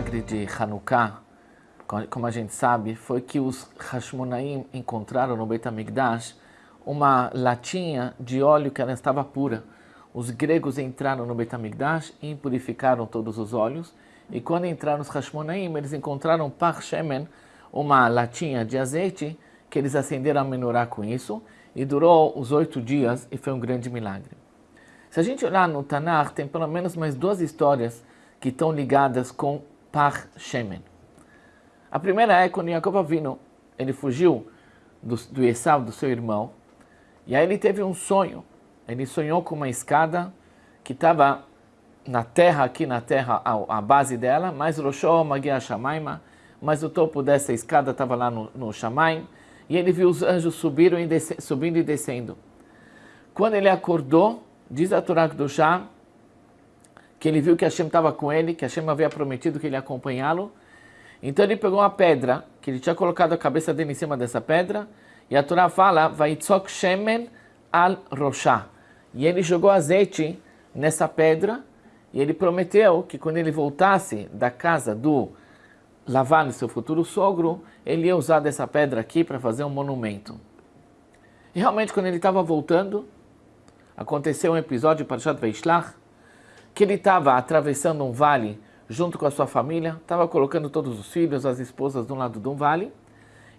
milagre de Hanukkah, como a gente sabe, foi que os Hashmonaim encontraram no Beit HaMikdash uma latinha de óleo que ela estava pura. Os gregos entraram no Beit HaMikdash e impurificaram todos os óleos. E quando entraram os Hashmonaim, eles encontraram Par Shemen, uma latinha de azeite, que eles acenderam a menorá com isso, e durou os oito dias, e foi um grande milagre. Se a gente olhar no Tanakh, tem pelo menos mais duas histórias que estão ligadas com Par Shemen. A primeira é quando Jacob Avino, ele fugiu do, do Esav, do seu irmão, e aí ele teve um sonho. Ele sonhou com uma escada que estava na terra, aqui na terra, a, a base dela, mas Roshó Magia Shamaima, mas o topo dessa escada estava lá no, no Shamaim, e ele viu os anjos subindo e, desce, subindo e descendo. Quando ele acordou, diz a Torá do Shah, que ele viu que Hashem estava com ele, que Hashem havia prometido que ele ia acompanhá-lo. Então ele pegou uma pedra, que ele tinha colocado a cabeça dele em cima dessa pedra, e a Torá fala, Vaitzok Shemen al Roshá. E ele jogou azeite nessa pedra, e ele prometeu que quando ele voltasse da casa do Lavan, seu futuro sogro, ele ia usar dessa pedra aqui para fazer um monumento. E realmente, quando ele estava voltando, aconteceu um episódio para Shat Veishlach, que ele estava atravessando um vale junto com a sua família, estava colocando todos os filhos, as esposas de um lado de um vale,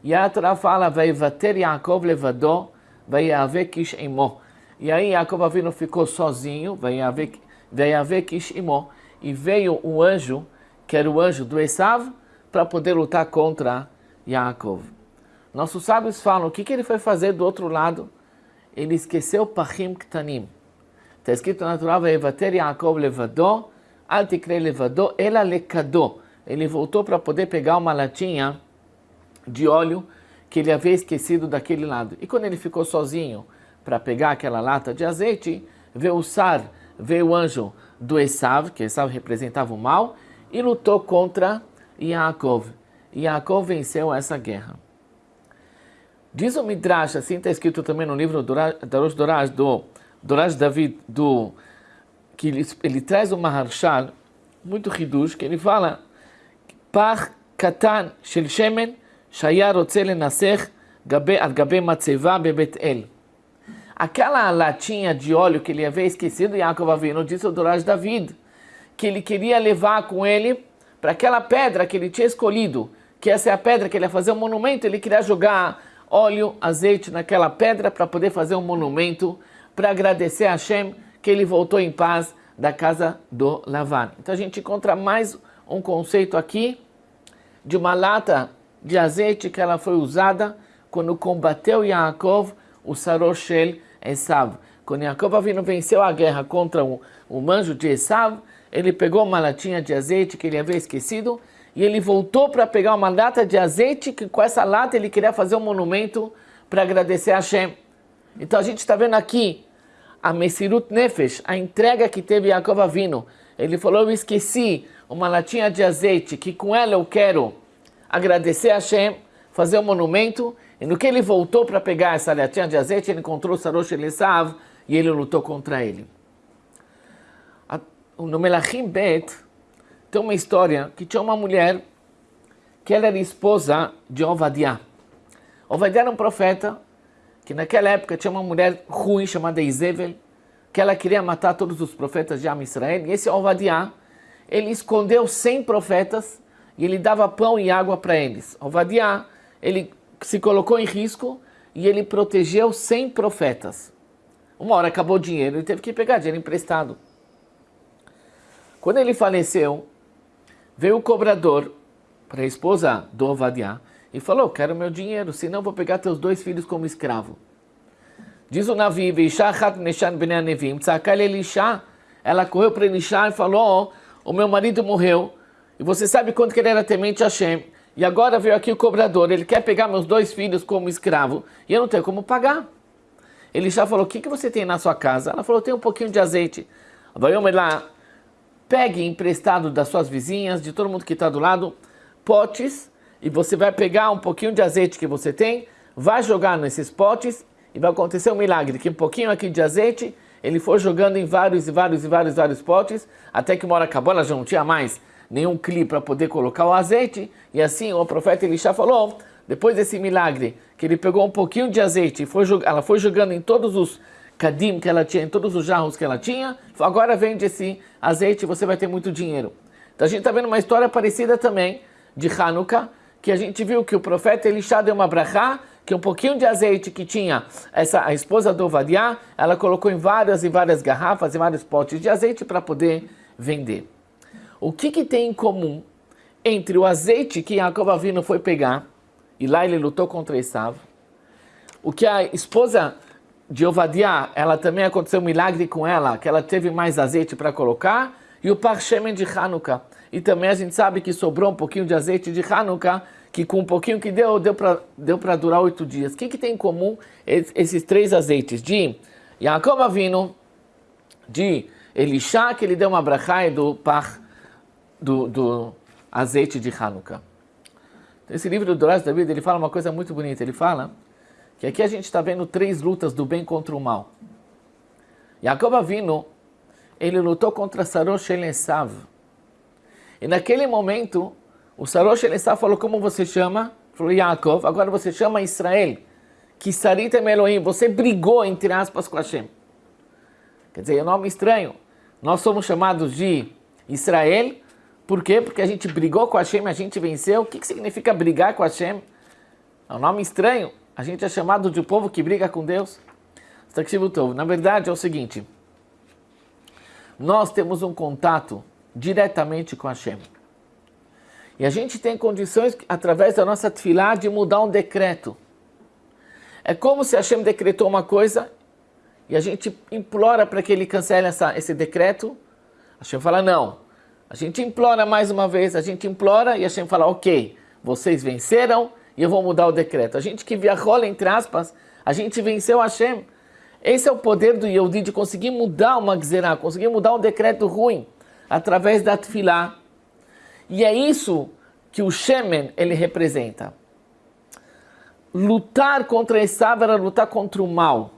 e a Torá fala, Veivater Yaakov levadó, Veiave kish imo. E aí Yaakov Avinu ficou sozinho, Veiave kish imo, e veio um anjo, que era o anjo do Esav, para poder lutar contra Yaakov. Nossos sábios falam, o que, que ele foi fazer do outro lado? Ele esqueceu Pachim Ktanim. Está escrito na Torá, Veivater Yaakov levadó, Al tikre levadó, ela lekadó. Ele voltou para poder pegar uma latinha de óleo que ele havia esquecido daquele lado. E quando ele ficou sozinho para pegar aquela lata de azeite, veio o Sar, veio o anjo do Esav, que Esav representava o mal, e lutou contra Yaakov. Yaakov venceu essa guerra. Diz o Midrash, assim está escrito também no livro do Rosh Doraj, do Doraj David, do, que ele, ele traz uma Maharshal, muito ridush, que ele fala, Par katan shel shemen shaya rotze lenasech al gabe matzeva bebet el. Aquela latinha de óleo que ele havia esquecido, Yaakov Avinu disse ao Doraj David, que ele queria levar com ele para aquela pedra que ele tinha escolhido, que essa é a pedra que ele ia fazer um monumento, ele queria jogar óleo, azeite naquela pedra para poder fazer um monumento, para agradecer a Hashem que ele voltou em paz da casa do Lavan. Então a gente encontra mais um conceito aqui de uma lata de azeite que ela foi usada quando combateu Yaakov, o Saroshel Esav. Quando Yaakov vindo venceu a guerra contra o, o manjo de Esav, ele pegou uma latinha de azeite que ele havia esquecido e ele voltou para pegar uma lata de azeite, que com essa lata ele queria fazer um monumento para agradecer a Hashem. Então a gente está vendo aqui a Mesirut Nefesh, a entrega que teve Yaakov Avino. Ele falou, eu esqueci uma latinha de azeite, que com ela eu quero agradecer a Hashem, fazer um monumento. E no que ele voltou para pegar essa latinha de azeite, ele encontrou Sarosh Elisav e ele lutou contra ele. No Melachim Bet, tem uma história que tinha uma mulher que ela era esposa de Ovadiah. Ovadiah era um profeta que naquela época tinha uma mulher ruim chamada Izevel, que ela queria matar todos os profetas de Am Israel. E esse Ovadiah, ele escondeu 100 profetas e ele dava pão e água para eles. Ovadiah, ele se colocou em risco e ele protegeu 100 profetas. Uma hora acabou o dinheiro, ele teve que pegar dinheiro emprestado. Quando ele faleceu, Veio o cobrador para a esposa do Ovadiah e falou, quero meu dinheiro, senão vou pegar teus dois filhos como escravo. Diz o Navi, ela correu para Elisha e falou, oh, o meu marido morreu, e você sabe quanto que ele era temente a Hashem, e agora veio aqui o cobrador, ele quer pegar meus dois filhos como escravo, e eu não tenho como pagar. Elisha falou, o que, que você tem na sua casa? Ela falou, tem um pouquinho de azeite. Vai lá, pegue emprestado das suas vizinhas, de todo mundo que está do lado, potes, e você vai pegar um pouquinho de azeite que você tem, vai jogar nesses potes, e vai acontecer um milagre, que um pouquinho aqui de azeite, ele foi jogando em vários e vários e vários vários potes, até que uma hora acabou, ela já não tinha mais nenhum cli para poder colocar o azeite. E assim o profeta Elisha falou, depois desse milagre, que ele pegou um pouquinho de azeite e foi, ela foi jogando em todos os cadim que ela tinha, em todos os jarros que ela tinha, agora vende esse azeite e você vai ter muito dinheiro. Então a gente está vendo uma história parecida também de Hanukkah, que a gente viu que o profeta Elisha deu uma brachá, que um pouquinho de azeite que tinha essa a esposa do Ovadiah, ela colocou em várias e várias garrafas e vários potes de azeite para poder vender. O que, que tem em comum entre o azeite que Jacob Avino foi pegar, e lá ele lutou contra Esav, o que a esposa de Ovadiah, ela também aconteceu um milagre com ela, que ela teve mais azeite para colocar, e o Parchemen de Hanukkah. E também a gente sabe que sobrou um pouquinho de azeite de Hanukkah, que com um pouquinho que deu, deu para deu durar oito dias. O que, que tem em comum esses três azeites? De Yaakov Avinu, de Elisha, que ele deu uma brachá do par do, do azeite de Hanukkah. Esse livro do Doraz David, ele fala uma coisa muito bonita. Ele fala que aqui a gente está vendo três lutas do bem contra o mal. Yaakov Avinu, ele lutou contra Sarosh Elesav. E naquele momento, o Sarosh Elesav falou, como você chama? Falou, Yaakov, agora você chama Israel. Que Sarit Elohim, você brigou, entre aspas, com Hashem. Quer dizer, é um nome estranho. Nós somos chamados de Israel, por quê? Porque a gente brigou com Hashem, a gente venceu. O que, que significa brigar com Hashem? É um nome estranho. A gente é chamado de povo que briga com Deus. Na verdade, é o seguinte. Nós temos um contato diretamente com Hashem. E a gente tem condições, através da nossa tefilá, de mudar um decreto. É como se Hashem decretou uma coisa e a gente implora para que ele cancele essa, esse decreto. Hashem fala, não. A gente implora mais uma vez, a gente implora e Hashem fala, ok, vocês venceram e eu vou mudar o decreto. A gente que viajou, entre aspas, a gente venceu Hashem. Esse é o poder do Yehudi de conseguir mudar uma gzerá, conseguir mudar um decreto ruim através da tefilá. E é isso que o Shemen ele representa. Lutar contra Esav era lutar contra o mal.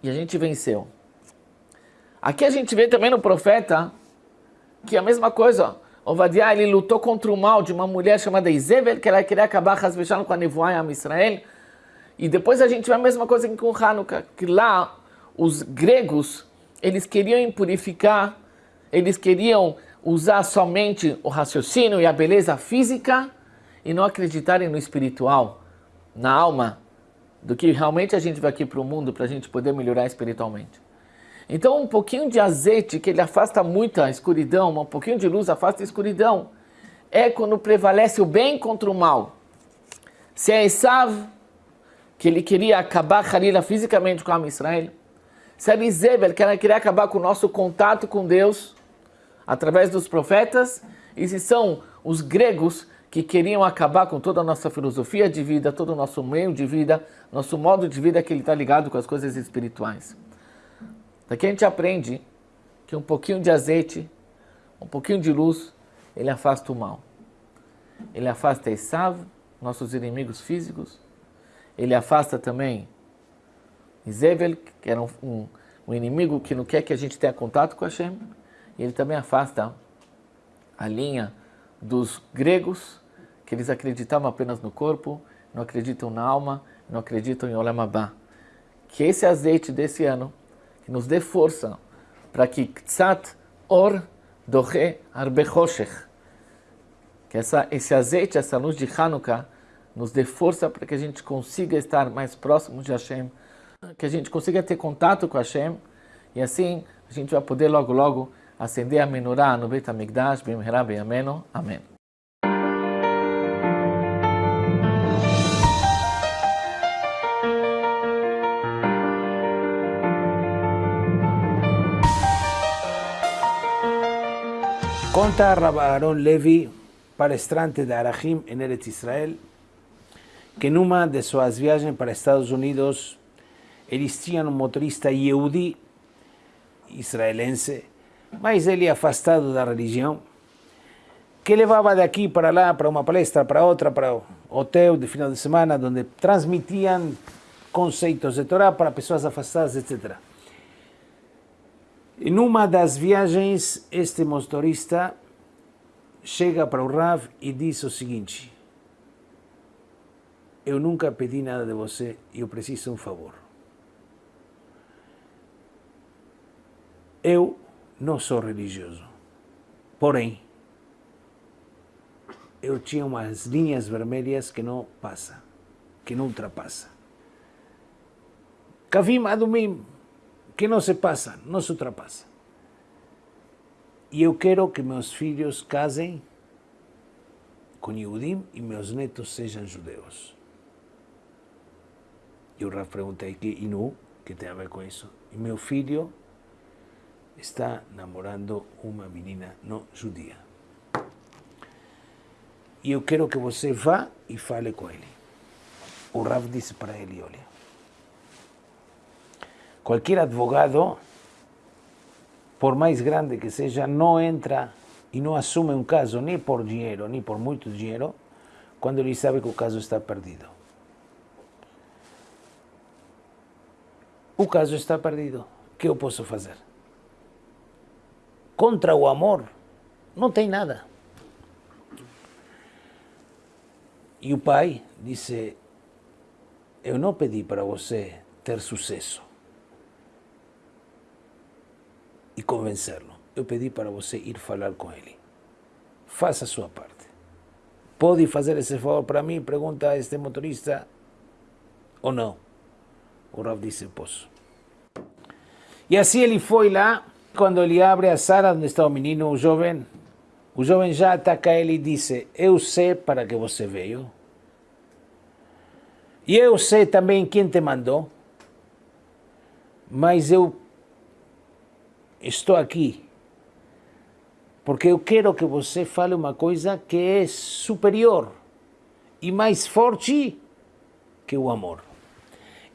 E a gente venceu. Aqui a gente vê também no profeta que é a mesma coisa. Ovadiah, ele lutou contra o mal de uma mulher chamada Izevel, que ela queria acabar com a nevoa em Israel. E depois a gente vê a mesma coisa com Hanukkah, que lá os gregos, eles queriam impurificar eles queriam usar somente o raciocínio e a beleza física e não acreditarem no espiritual, na alma, do que realmente a gente vai aqui para o mundo para a gente poder melhorar espiritualmente. Então, um pouquinho de azeite que ele afasta muita escuridão, um pouquinho de luz afasta a escuridão, é quando prevalece o bem contra o mal. Se é Esav, que ele queria acabar Halila fisicamente com a Israel, se é Izebel, que ela queria acabar com o nosso contato com Deus, através dos profetas, e se são os gregos que queriam acabar com toda a nossa filosofia de vida, todo o nosso meio de vida, nosso modo de vida que ele está ligado com as coisas espirituais. Daqui a gente aprende que um pouquinho de azeite, um pouquinho de luz, ele afasta o mal. Ele afasta Esav, nossos inimigos físicos. Ele afasta também Izevel, que era um, um, um inimigo que não quer que a gente tenha contato com Hashem. Ele também afasta a linha dos gregos, que eles acreditavam apenas no corpo, não acreditam na alma, não acreditam em Olam. Que esse azeite desse ano, que nos dê força para que Ktsat Or Doche Arbe que essa, esse azeite, essa luz de Hanukkah, nos dê força para que a gente consiga estar mais próximo de Hashem, que a gente consiga ter contato com Hashem, e assim a gente vai poder logo, logo acender a menorá no Beit HaMikdash, Bimherá Beyameno. Amém. Conta Rabbi Levi, palestrante de Arahim en Eretz Israel, que en una de sus viajes para Estados Unidos, tinham um motorista Yehudi, israelense, mas ele afastado da religião, que levava daqui para lá, para uma palestra, para outra, para o hotel de final de semana, onde transmitiam conceitos de Torá para pessoas afastadas, etc. Em uma das viagens, este motorista chega para o Rav e diz o seguinte: Eu nunca pedi nada de você e eu preciso de um favor. Eu não sou religioso, porém, eu tinha umas linhas vermelhas que não passa, que não ultrapassa. Kavim Adumim, que não se passa, não se ultrapassa. E eu quero que meus filhos casem com Yehudim e meus netos sejam judeus. E o Rav pergunta, e que Inu, que tem a ver com isso? E meu filho está namorando uma menina não judia. E eu quero que você vá e fale com ele. O Rav disse para ele, olha, qualquer advogado, por mais grande que seja, não entra e não assume um caso nem por dinheiro, nem por muito dinheiro, quando ele sabe que o caso está perdido. O caso está perdido. O que eu posso? Contra o amor, não tem nada. E o pai disse: Eu não pedi para você ter sucesso e convencê-lo. Eu pedi para você ir falar com ele. Faça a sua parte. Pode fazer esse favor para mim? Pergunta a este motorista. Ou não? O Rav disse: Posso. E assim ele foi lá. Quando ele abre a sala onde está o menino, o jovem, o jovem já ataca ele e disse: Eu sei para que você veio. E eu sei também quem te mandou. Mas eu estou aqui porque eu quero que você fale uma coisa que é superior e mais forte que o amor.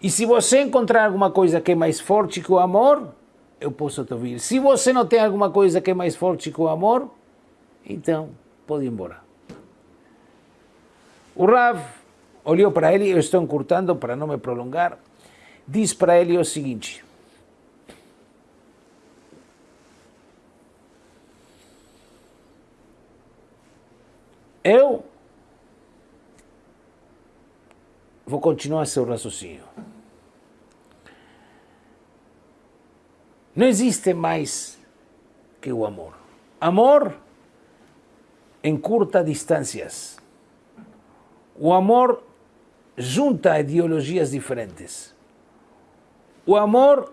E se você encontrar alguma coisa que é mais forte que o amor, eu posso te ouvir. Se você não tem alguma coisa que é mais forte que o amor, então pode ir embora. O Rav olhou para ele, eu estou encurtando para não me prolongar, diz para ele o seguinte: Eu vou continuar seu raciocínio. Não existe mais que o amor. Amor encurta distâncias. O amor junta ideologias diferentes. O amor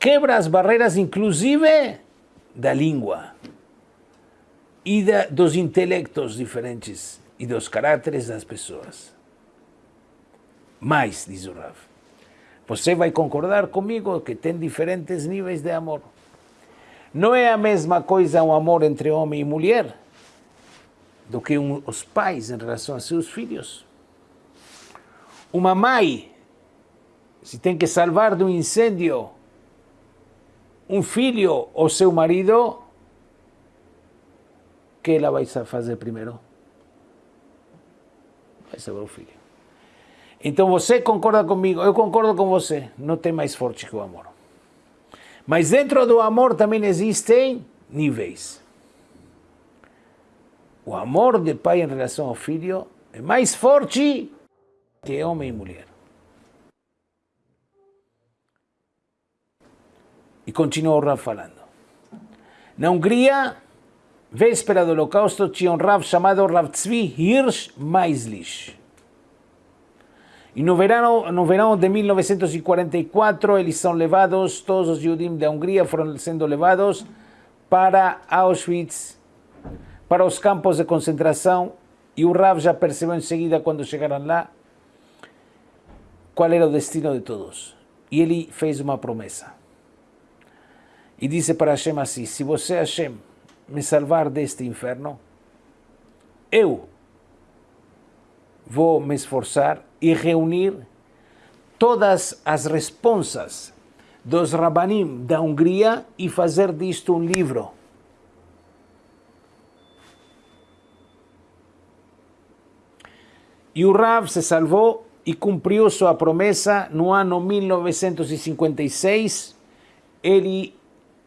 quebra as barreiras, inclusive da língua e da, dos intelectos diferentes e dos caráteres das pessoas. Mais, diz o Rav, você vai concordar comigo que tem diferentes níveis de amor. Não é a mesma coisa um amor entre homem e mulher do que um, os pais em relação a seus filhos. Uma mãe, se tem que salvar de um incêndio um filho ou seu marido, que ela vai fazer primeiro? Vai salvar o filho. Então você concorda comigo, eu concordo com você, não tem mais forte que o amor. Mas dentro do amor também existem níveis. O amor de pai em relação ao filho é mais forte que homem e mulher. E continua o Rav falando. Na Hungria, véspera do holocausto, tinha um Rav chamado Rav Tzvi Hirsch Meislich. E no verano, no de 1944, eles são levados, todos os judim da Hungria foram sendo levados para Auschwitz, para os campos de concentração, e o Rav já percebeu em seguida, quando chegaram lá, qual era o destino de todos. E ele fez uma promessa. E disse para Hashem assim: Se você, Hashem, me salvar deste inferno, eu vou me esforçar e reunir todas as responsas dos rabanim da Hungria e fazer disto um livro. E o Rav se salvou e cumpriu sua promessa no ano 1956. Ele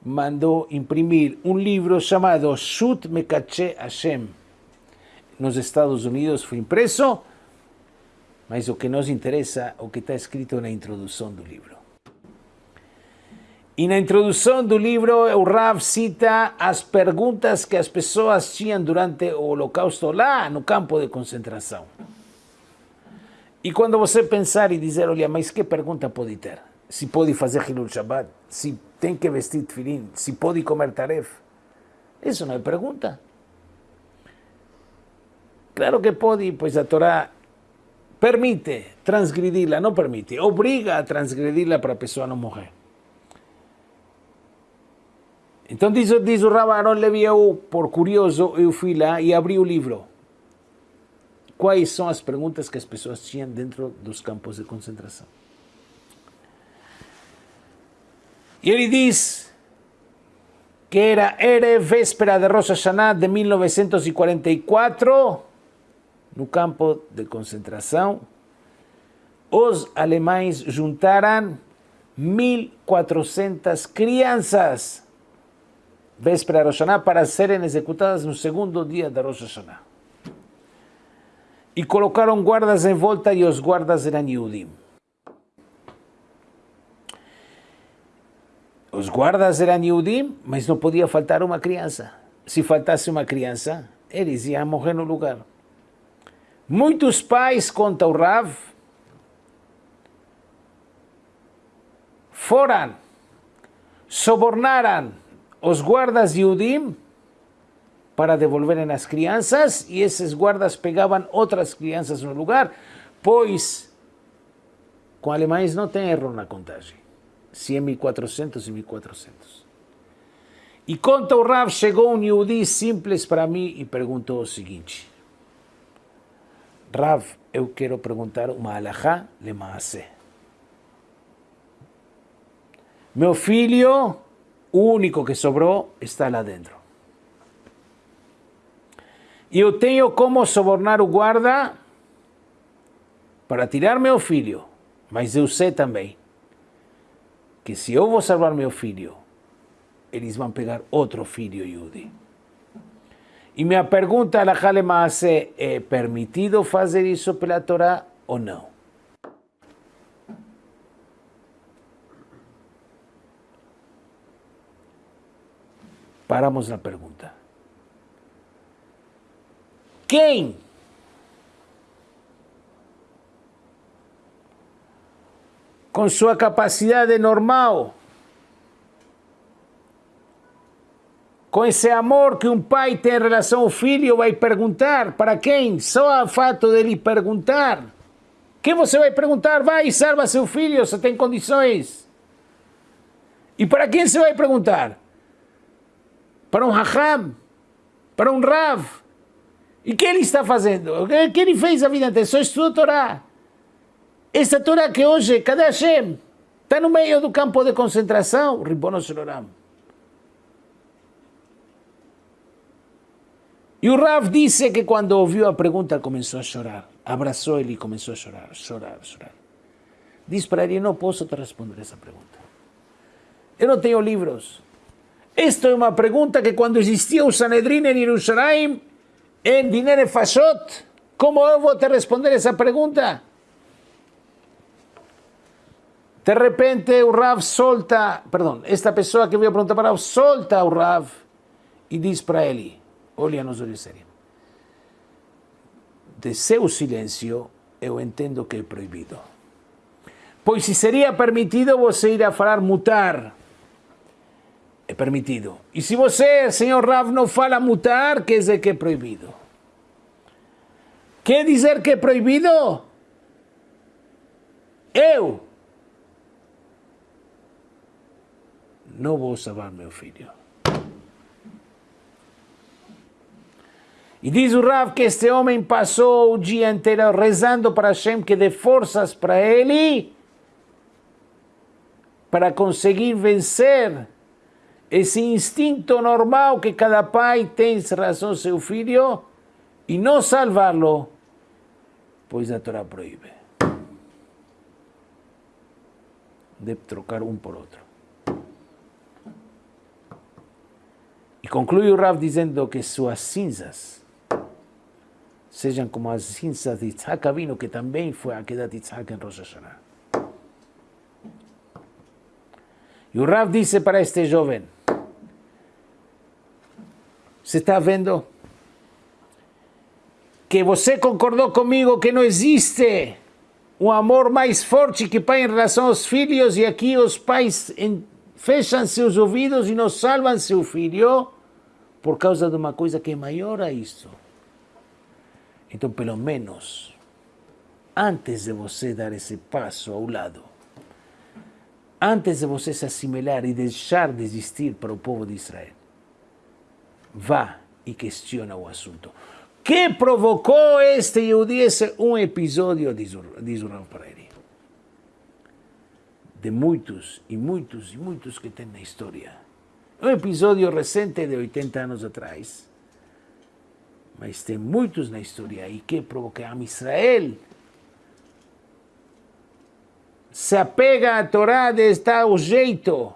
mandou imprimir um livro chamado Shut Mekache Hashem. Nos Estados Unidos foi impreso, mas o que nos interessa é o que está escrito na introdução do livro. E na introdução do livro, o Rav cita as perguntas que as pessoas tinham durante o Holocausto lá no campo de concentração. E quando você pensar e dizer, olha, mas que pergunta pode ter? Se pode fazer Hilul Shabbat? Se tem que vestir Tfilim? Se pode comer Taref? Isso não é pergunta. Claro que pode, pois a Torá permite transgredirla, não permite, obriga a transgredirla para a pessoa não morrer. Então diz, diz o Rabaron Levi, eu, por curioso, eu fui lá e abri o livro quais são as perguntas que as pessoas tinham dentro dos campos de concentração. E ele diz que era era véspera de Rosh Hashanah de 1944, no campo de concentração, os alemães juntaram 1.400 crianças véspera de Rosh Hashanah para serem executadas no segundo dia de Rosh Hashanah e colocaram guardas em volta e os guardas eram Yudim. Os guardas eram Yudim, mas não podia faltar uma criança. Se faltasse uma criança, eles iam morrer no lugar. Muitos pais, conta o Rav, foram, sobornaram os guardas Yudim para devolverem as crianças e esses guardas pegavam outras crianças no lugar, pois com alemães não tem erro na contagem. Se é 1400 e 1400. E conta o Rav, chegou um Yehudi simples para mim e perguntou o seguinte. Rav, eu quero perguntar uma alahá le maase. Meu filho, o único que sobrou, está lá dentro. E eu tenho como sobornar o guarda para tirar meu filho. Mas eu sei também que se eu vou salvar meu filho, eles vão pegar outro filho Yudi. E minha pergunta a Halemaase é permitido fazer isso pela Torá ou não? Paramos na pergunta. Quem? Com sua capacidade normal, com esse amor que um pai tem em relação ao filho, vai perguntar para quem? Só o fato de ele perguntar. Quem você vai perguntar? Vai salva seu filho, se tem condições. E para quem você vai perguntar? Para um Raham? Para um Rav? E o que ele está fazendo? O que ele fez a vida inteira? Só estuda Torá. Essa Torá que hoje, cadê Hashem? Está no meio do campo de concentração, Ribono Shloram. E o Rav disse que quando ouviu a pergunta começou a chorar. Abraçou ele e começou a chorar, chorar, chorar. Diz para ele, não posso te responder essa pergunta. Eu não tenho livros. Esta é uma pergunta que quando existia o Sanedrin em Jerusalém, em Dinere Fashot? Como eu vou te responder essa pergunta? De repente o Rav solta, perdão, esta pessoa que veio perguntar para o solta o Rav e diz para ele, olha nos olhos de seu silêncio eu entendo que é proibido. Pois se seria permitido você ir a falar mutar, é permitido. E se você, senhor Rav, não fala mutar, quer dizer que é proibido. Quer dizer que é proibido? Eu não vou salvar meu filho. E diz o Rav que este homem passou o dia inteiro rezando para Hashem que dê forças para ele para conseguir vencer esse instinto normal que cada pai tem em relação ao seu filho e não salvá-lo, pois a Torá proíbe. De trocar um por outro. conclui o Rav dizendo que suas cinzas sejam como as cinzas de Yitzhak Avinu, que também foi a queda de Yitzhak em Rosh Hashanah. E o Rav disse para este jovem, você está vendo que você concordou comigo que não existe um amor mais forte que pai em relação aos filhos e aqui os pais fecham seus ouvidos e não salvam seu filho por causa de uma coisa que é maior a isso. Então, pelo menos, antes de você dar esse passo ao lado, antes de você se assimilar e deixar de existir para o povo de Israel, vá e questiona o assunto. Que provocou este? Esse um episódio, diz o Rav Pereira. De muitos e muitos e muitos que tem na história. Um episódio recente de 80 anos atrás. Mas tem muitos na história e que provocou a Israel. Se apega à Torá de o jeito.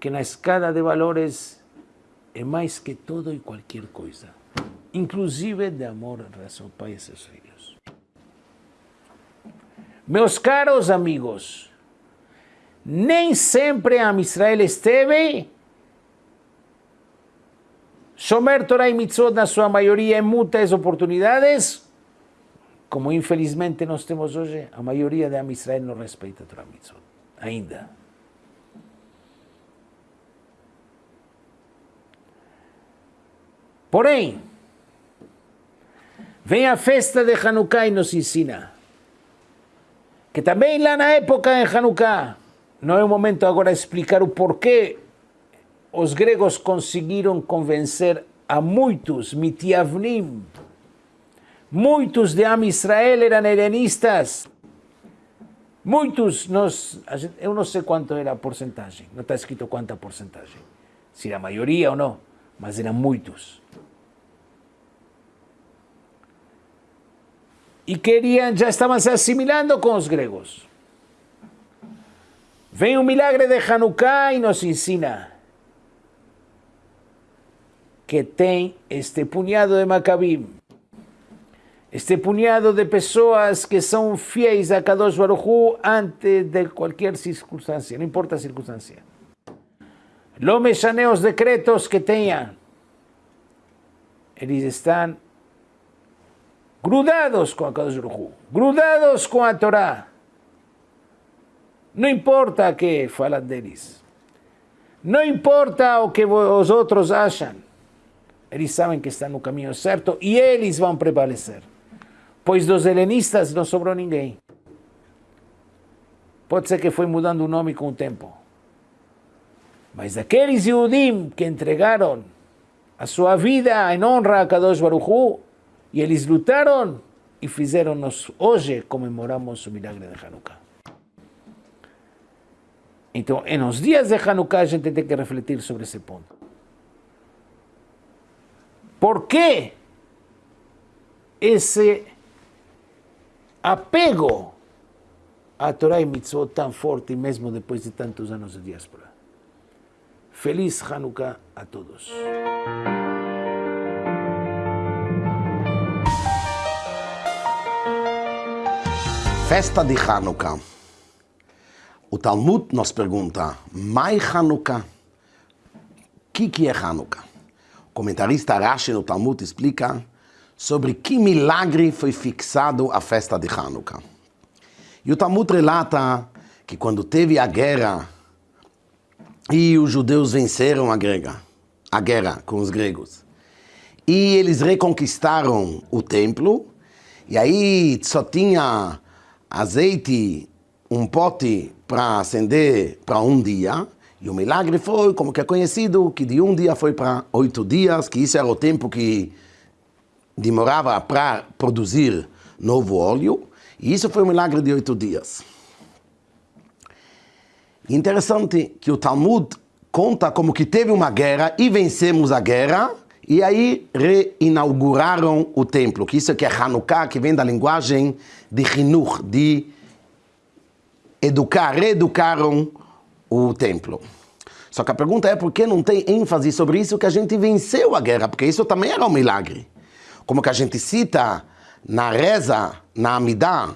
Que na escala de valores é mais que todo e qualquer coisa, inclusive de amor em relação ao pai e seus filhos. Meus caros amigos, nem sempre a Israel esteve Shomer Torah e Mitzvot na sua maioria em muitas oportunidades, como infelizmente nós temos hoje, a maioria da Israel não respeita a Torah Mitzvot, ainda. Porém, vem a festa de Hanukkah e nos ensina que também lá na época em Hanukkah, não é o momento agora de explicar o porquê os gregos conseguiram convencer a muitos mitiavnim, muitos de Am Israel eram helenistas, muitos, eu não sei quanto era a porcentagem, não está escrito quanta porcentagem, se era a maioria ou não, mas eram muitos. y querían, ya estaban se asimilando con los gregos. Vem un milagre de Hanukkah y nos ensina que tem este puñado de Macabim, este puñado de pessoas que são fiéis a Kadosh Baruj antes de qualquer circunstância, não importa a circunstância. Lo mexane os decretos que tenham, eles estão grudados com a Kadosh grudados com a Torá. Não importa o que fala deles. Não importa o que os outros acham. Eles sabem que estão no caminho certo e eles vão prevalecer. Pois dos helenistas não sobrou ninguém. Pode ser que foi mudando o nome com o tempo. Mas aqueles Yudim que entregaram a sua vida em honra a Kadosh Baruch Hu, e eles lutaram e fizeram-nos, hoje comemoramos o milagre de Hanukkah. Então, nos dias de Hanukkah, a gente tem que refletir sobre esse ponto. Por que esse apego à Torá e Mitzvot tão forte, mesmo depois de tantos anos de diáspora? Feliz Hanukkah a todos. Festa de Hanukkah. O Talmud nos pergunta, Mai Hanukkah? O que, que é Hanukkah? Comentarista Rashi no Talmud explica sobre que milagre foi fixado a festa de Hanukkah. E o Talmud relata que quando teve a guerra e os judeus venceram a guerra, a guerra com os gregos, e eles reconquistaram o templo, e aí só tinha azeite, um pote para acender para um dia, e o milagre foi, como que é conhecido, que de um dia foi para oito dias, que isso era o tempo que demorava para produzir novo óleo, e isso foi um milagre de oito dias. Interessante que o Talmud conta como que teve uma guerra e vencemos a guerra, e aí reinauguraram o templo, que isso que é Hanukkah, que vem da linguagem de Hinur, de educar, reeducaram o templo. Só que a pergunta é por que não tem ênfase sobre isso que a gente venceu a guerra, porque isso também era um milagre. Como que a gente cita na reza, na Amidah,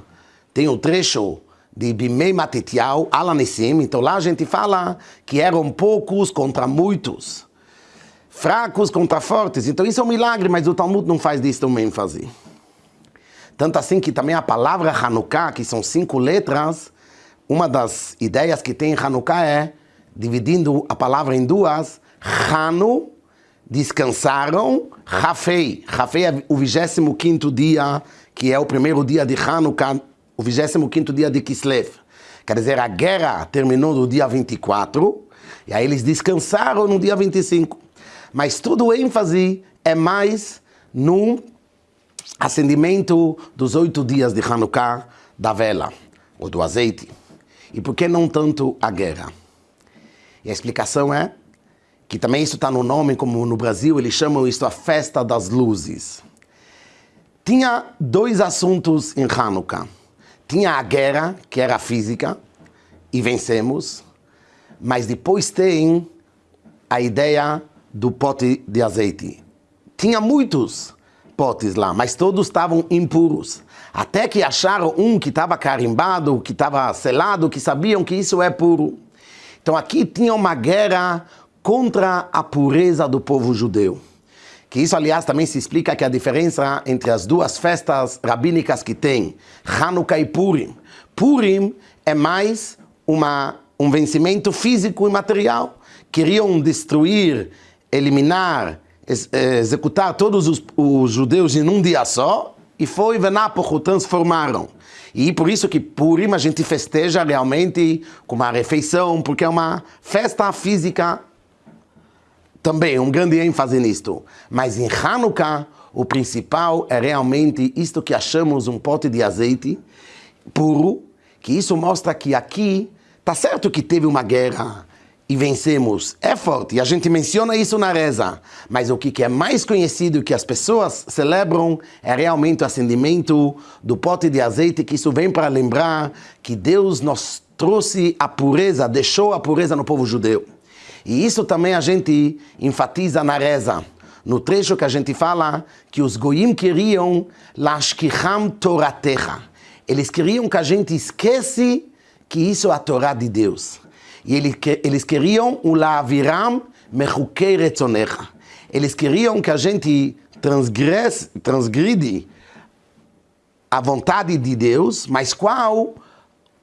tem o trecho de Bimei Matitiau, Alanissim, então lá a gente fala que eram poucos contra muitos, fracos contra fortes, então isso é um milagre, mas o Talmud não faz disso uma ênfase. Tanto assim que também a palavra Hanukkah, que são cinco letras, uma das ideias que tem em Hanukkah é, dividindo a palavra em duas, Hanu, descansaram, Rafei. Rafei é o 25 dia, que é o primeiro dia de Hanukkah, o 25 dia de Kislev. Quer dizer, a guerra terminou no dia 24, e aí eles descansaram no dia 25. Mas todo o ênfase é mais no acendimento dos oito dias de Hanukkah da vela, ou do azeite. E por que não tanto a guerra? E a explicação é que também isso está no nome, como no Brasil eles chamam isso a festa das luzes. Tinha dois assuntos em Hanukkah. Tinha a guerra, que era física, e vencemos, mas depois tem a ideia do pote de azeite. Tinha muitos potes lá, mas todos estavam impuros. Até que acharam um que estava carimbado, que estava selado, que sabiam que isso é puro. Então aqui tinha uma guerra contra a pureza do povo judeu. Que isso, aliás, também se explica que a diferença entre as duas festas rabínicas que tem, Hanukkah e Purim. Purim é mais uma, um vencimento físico e material. Queriam destruir, eliminar, executar todos os, os judeus em um dia só, e foi Venápoco, transformaram. E por isso que Purim a gente festeja realmente com uma refeição, porque é uma festa física também, um grande ênfase nisto. Mas em Hanukkah, o principal é realmente isto que achamos um pote de azeite puro, que isso mostra que aqui, tá certo que teve uma guerra, e vencemos é forte, e a gente menciona isso na reza, mas o que é mais conhecido que as pessoas celebram é realmente o acendimento do pote de azeite, que isso vem para lembrar que Deus nos trouxe a pureza, deixou a pureza no povo judeu. E isso também a gente enfatiza na reza, no trecho que a gente fala que os goim queriam lashkicham toratecha. Eles queriam que a gente esquece que isso é a Torá de Deus. E eles queriam o laviram mechukei retzonecha. Eles queriam que a gente transgresse, transgride a vontade de Deus, mas qual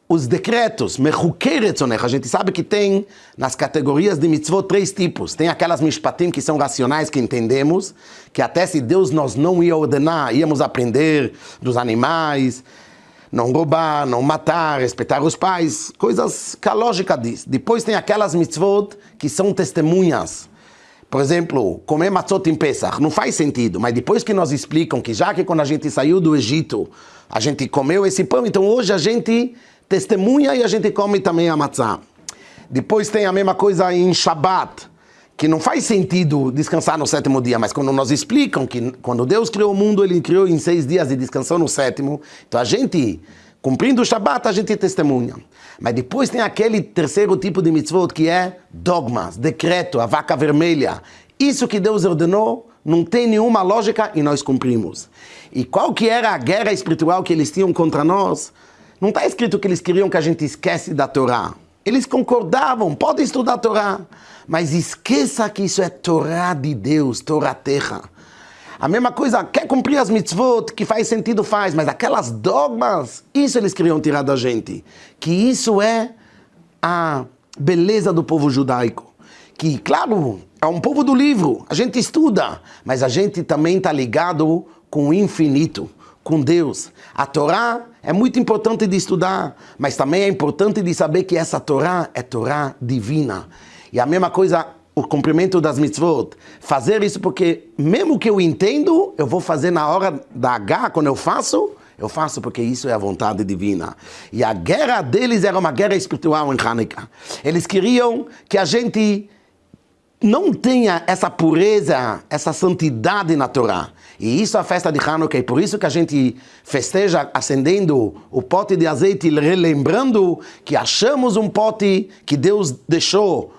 os decretos. A gente sabe que tem nas categorias de mitzvot três tipos. Tem aquelas mishpatim que são racionais, que entendemos, que até se Deus nos não ia ordenar, íamos aprender dos animais, não roubar, não matar, respeitar os pais, coisas que a lógica diz. Depois tem aquelas mitzvot que são testemunhas. Por exemplo, comer matzot em Pesach não faz sentido, mas depois que nos explicam que já que quando a gente saiu do Egito, a gente comeu esse pão, então hoje a gente testemunha e a gente come também a matzah. Depois tem a mesma coisa em Shabbat que não faz sentido descansar no sétimo dia, mas quando nos explicam que quando Deus criou o mundo, Ele criou em seis dias e descansou no sétimo, então a gente, cumprindo o Shabat, a gente testemunha. Mas depois tem aquele terceiro tipo de mitzvot que é dogmas, decreto, a vaca vermelha. Isso que Deus ordenou não tem nenhuma lógica e nós cumprimos. E qual que era a guerra espiritual que eles tinham contra nós? Não está escrito que eles queriam que a gente esquece da Torá. Eles concordavam, pode estudar a Torá, mas esqueça que isso é Torá de Deus, Torá terra. A mesma coisa, quer cumprir as mitzvot, que faz sentido, faz, mas aquelas dogmas, isso eles queriam tirar da gente. Que isso é a beleza do povo judaico. Que, claro, é um povo do livro, a gente estuda, mas a gente também está ligado com o infinito com Deus. A Torá é muito importante de estudar, mas também é importante de saber que essa Torá é Torá divina. E a mesma coisa, o cumprimento das mitzvot. Fazer isso porque, mesmo que eu entendo, eu vou fazer na hora da H, quando eu faço, eu faço porque isso é a vontade divina. E a guerra deles era uma guerra espiritual em Hanukkah. Eles queriam que a gente não tenha essa pureza, essa santidade na Torá. E isso é a festa de Hanukkah, e por isso que a gente festeja acendendo o pote de azeite, relembrando que achamos um pote que Deus deixou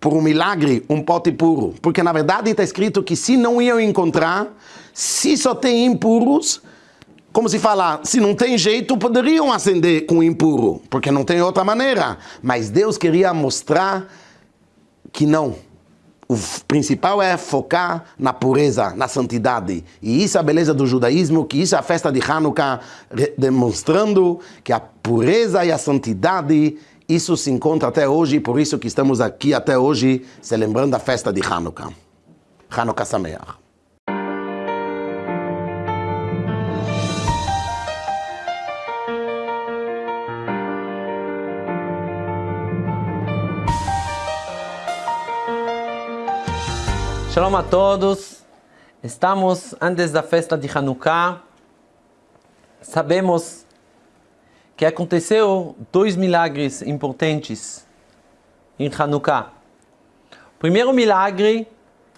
por um milagre, um pote puro. Porque na verdade está escrito que se não iam encontrar, se só tem impuros, como se fala, se não tem jeito, poderiam acender com impuro, porque não tem outra maneira. Mas Deus queria mostrar que não. O principal é focar na pureza, na santidade. E isso é a beleza do judaísmo, que isso é a festa de Hanukkah, demonstrando que a pureza e a santidade, isso se encontra até hoje, por isso que estamos aqui até hoje, celebrando a festa de Hanukkah. Hanukkah Sameach. Shalom a todos. Estamos antes da festa de Hanukkah. Sabemos que aconteceu dois milagres importantes em Hanukkah. O primeiro milagre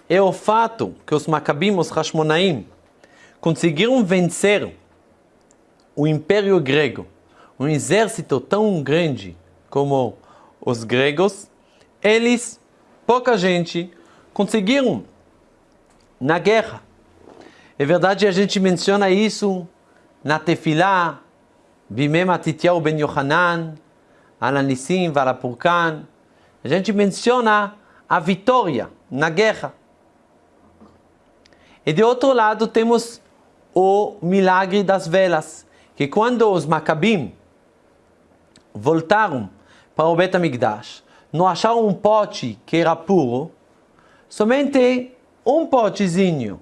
é o fato que os Macabim, os Hashmonaim, conseguiram vencer o Império Grego, um exército tão grande como os gregos. Eles, pouca gente, conseguiram na guerra. É verdade, a gente menciona isso na Tefilá, Bimem Atityahu ben Yohanan, Alanissim, Varapurkan. A gente menciona a vitória na guerra. E de outro lado temos o milagre das velas, que quando os Macabim voltaram para o Bet HaMikdash, não acharam um pote que era puro, somente um potezinho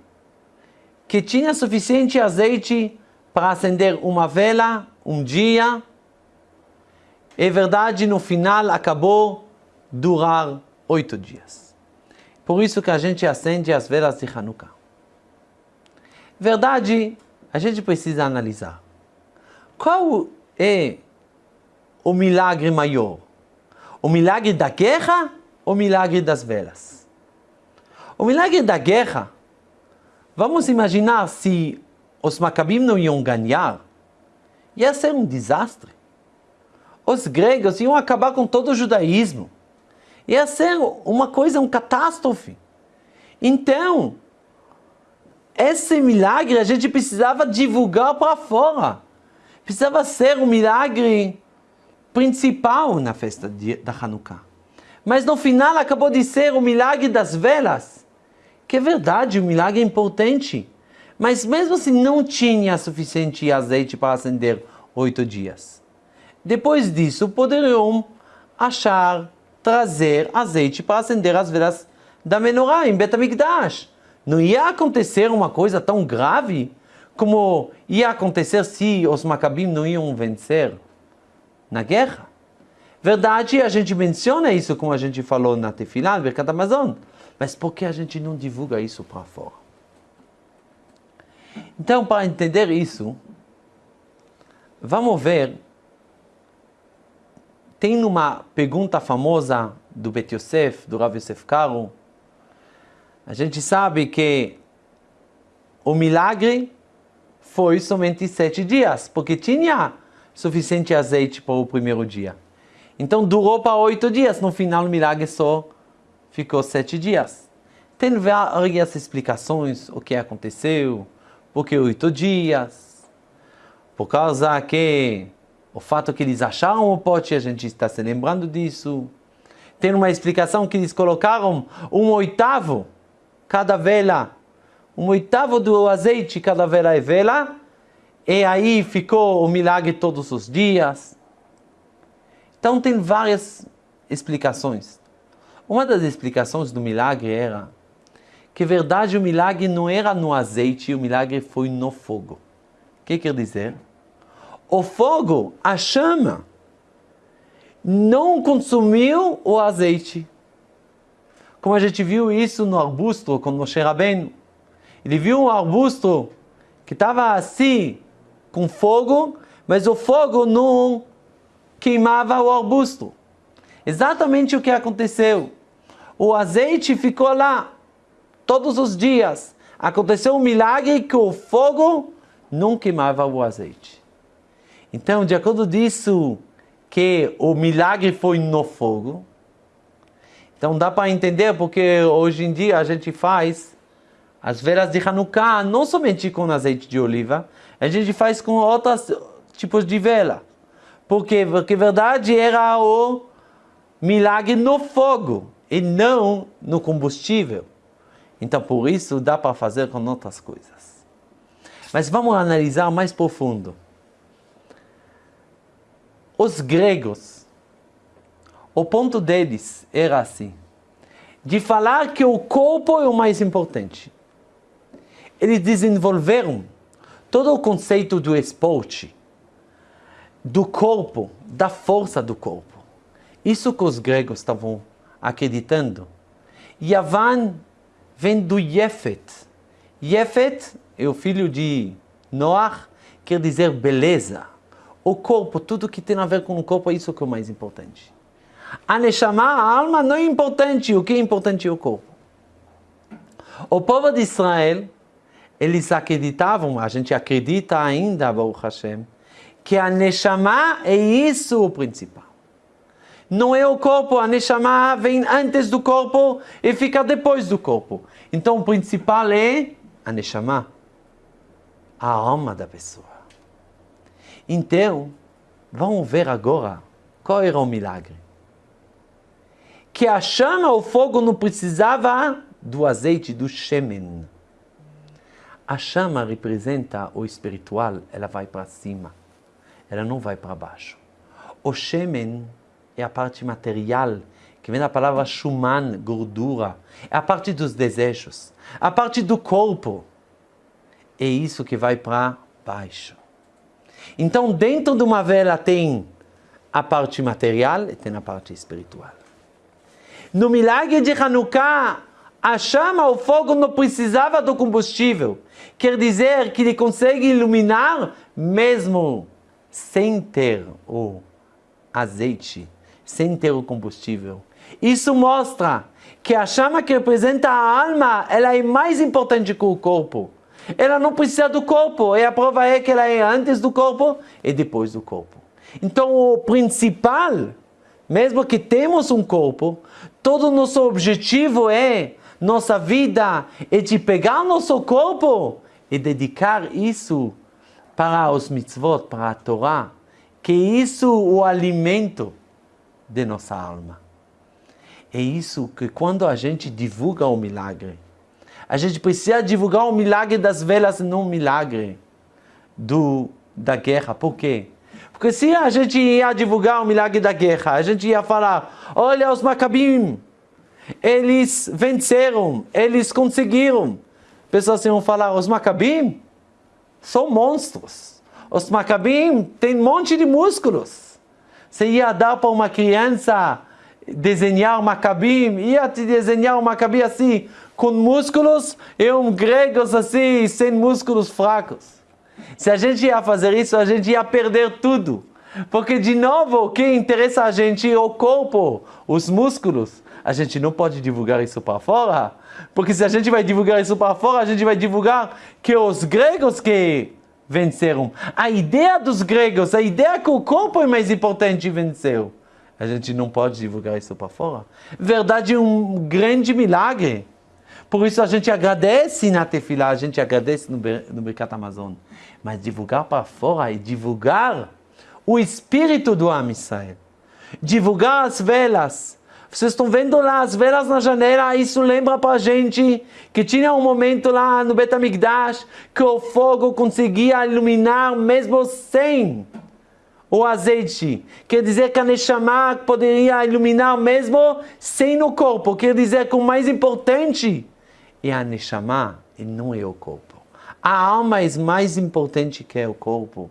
que tinha suficiente azeite para acender uma vela um dia. É verdade, no final acabou durar oito dias. Por isso que a gente acende as velas de Hanukkah. Verdade, a gente precisa analisar. Qual é o milagre maior? O milagre da guerra ou o milagre das velas? O milagre da guerra, vamos imaginar se os Macabim não iam ganhar, ia ser um desastre. Os gregos iam acabar com todo o judaísmo. Ia ser uma coisa, uma catástrofe. Então, esse milagre a gente precisava divulgar para fora. Precisava ser o um milagre principal na festa de, da Hanukkah. Mas no final acabou de ser o milagre das velas que é verdade, o milagre importante. Mas mesmo assim não tinha suficiente azeite para acender oito dias. Depois disso, poderiam achar, trazer azeite para acender as velas da menorá em Betamigdash. Não ia acontecer uma coisa tão grave como ia acontecer se os Macabim não iam vencer na guerra. Verdade, a gente menciona isso como a gente falou na Tefilá, no Mercado Amazon. Mas por que a gente não divulga isso para fora? Então, para entender isso, vamos ver. Tem uma pergunta famosa do Bet Yosef, do Rav Yosef Karo. A gente sabe que o milagre foi somente sete dias, porque tinha suficiente azeite para o primeiro dia. Então durou para oito dias. No final, o milagre só ficou sete dias. Tem várias explicações o que aconteceu, por que oito dias, por causa que o fato que eles acharam o pote, a gente está se lembrando disso. Tem uma explicação que eles colocaram um oitavo cada vela, um oitavo do azeite cada vela é vela, e aí ficou o milagre todos os dias. Então tem várias explicações. Uma das explicações do milagre era que, verdade, o milagre não era no azeite, o milagre foi no fogo. O que quer dizer? O fogo, a chama, não consumiu o azeite. Como a gente viu isso no arbusto com Moshe Rabbeinu. Ele viu um arbusto que estava assim, com fogo, mas o fogo não queimava o arbusto. Exatamente o que aconteceu o azeite ficou lá todos os dias. Aconteceu um milagre que o fogo não queimava o azeite. Então, de acordo disso, que o milagre foi no fogo, Então dá para entender porque hoje em dia a gente faz as velas de Hanukkah não somente com azeite de oliva, a gente faz com outros tipos de vela. Porque a verdade era o milagre no fogo e não no combustível. Então por isso dá para fazer com outras coisas. Mas vamos analisar mais profundo. Os gregos, o ponto deles era assim, de falar que o corpo é o mais importante. Eles desenvolveram todo o conceito do esporte, do corpo, da força do corpo. Isso que os gregos estavam acreditando. Yavan vem do Yefet. Yefet é o filho de Noah, quer dizer beleza. O corpo, tudo que tem a ver com o corpo, é isso que é o mais importante. A Neshama, a alma, não é importante. O que é importante é o corpo. O povo de Israel, eles acreditavam, a gente acredita ainda, Baruch Hashem, que a Neshama é isso o principal. Não é o corpo, a Neshama vem antes do corpo e fica depois do corpo. Então o principal é a Neshama, a alma da pessoa. Então, vamos ver agora qual era o milagre. Que a chama, o fogo, não precisava do azeite, do shemen. A chama representa o espiritual, ela vai para cima, ela não vai para baixo. O shemen é a parte material, que vem da palavra shuman, gordura, é a parte dos desejos, a parte do corpo. É isso que vai para baixo. Então, dentro de uma vela tem a parte material e tem a parte espiritual. No milagre de Hanukkah, a chama, o fogo não precisava do combustível. Quer dizer que ele consegue iluminar mesmo sem ter o azeite, sem ter o combustível. Isso mostra que a chama que representa a alma, ela é mais importante que o corpo. Ela não precisa do corpo, e a prova é que ela é antes do corpo e depois do corpo. Então o principal, mesmo que temos um corpo, todo o nosso objetivo é nossa vida é de pegar nosso corpo e dedicar isso para os mitzvot, para a Torá, que isso o alimento de nossa alma. É isso que quando a gente divulga o milagre, a gente precisa divulgar o milagre das velas, não o milagre do, da guerra. Por quê? Porque se a gente ia divulgar o milagre da guerra, a gente ia falar, olha os macabim, eles venceram, eles conseguiram. Pessoas iam falar, os macabim são monstros. Os macabim têm um monte de músculos. Você ia dar para uma criança desenhar um macabim, ia te desenhar um macabim assim, com músculos, e um gregos assim, sem músculos fracos. Se a gente ia fazer isso, a gente ia perder tudo. Porque, de novo, o que interessa a gente é o corpo, os músculos a gente não pode divulgar isso para fora, porque se a gente vai divulgar isso para fora, a gente vai divulgar que os gregos que venceram. A ideia dos gregos, a ideia que o corpo é mais importante venceu. A gente não pode divulgar isso para fora. Verdade, um grande milagre. Por isso a gente agradece na Tefilá, a gente agradece no, no Mercado Amazon. Mas divulgar para fora e divulgar o espírito do Am Israel. Divulgar as velas, vocês estão vendo lá as velas na janela, isso lembra para a gente que tinha um momento lá no Betamigdash que o fogo conseguia iluminar mesmo sem o azeite. Quer dizer que a Neshama poderia iluminar mesmo sem o corpo. Quer dizer que o mais importante é a Neshama e não é o corpo. A alma é mais importante que o corpo.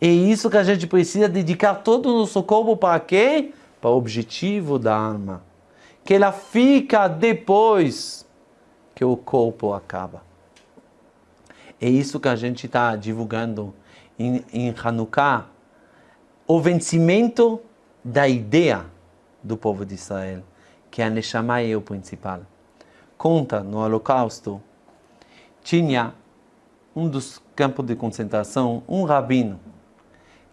É isso que a gente precisa dedicar todo o nosso corpo para quê? Para o objetivo da alma, que ela fica depois que o corpo acaba. É isso que a gente está divulgando em, em Hanukkah, o vencimento da ideia do povo de Israel, que a Neshama é o principal. Conta no Holocausto, tinha um dos campos de concentração, um rabino,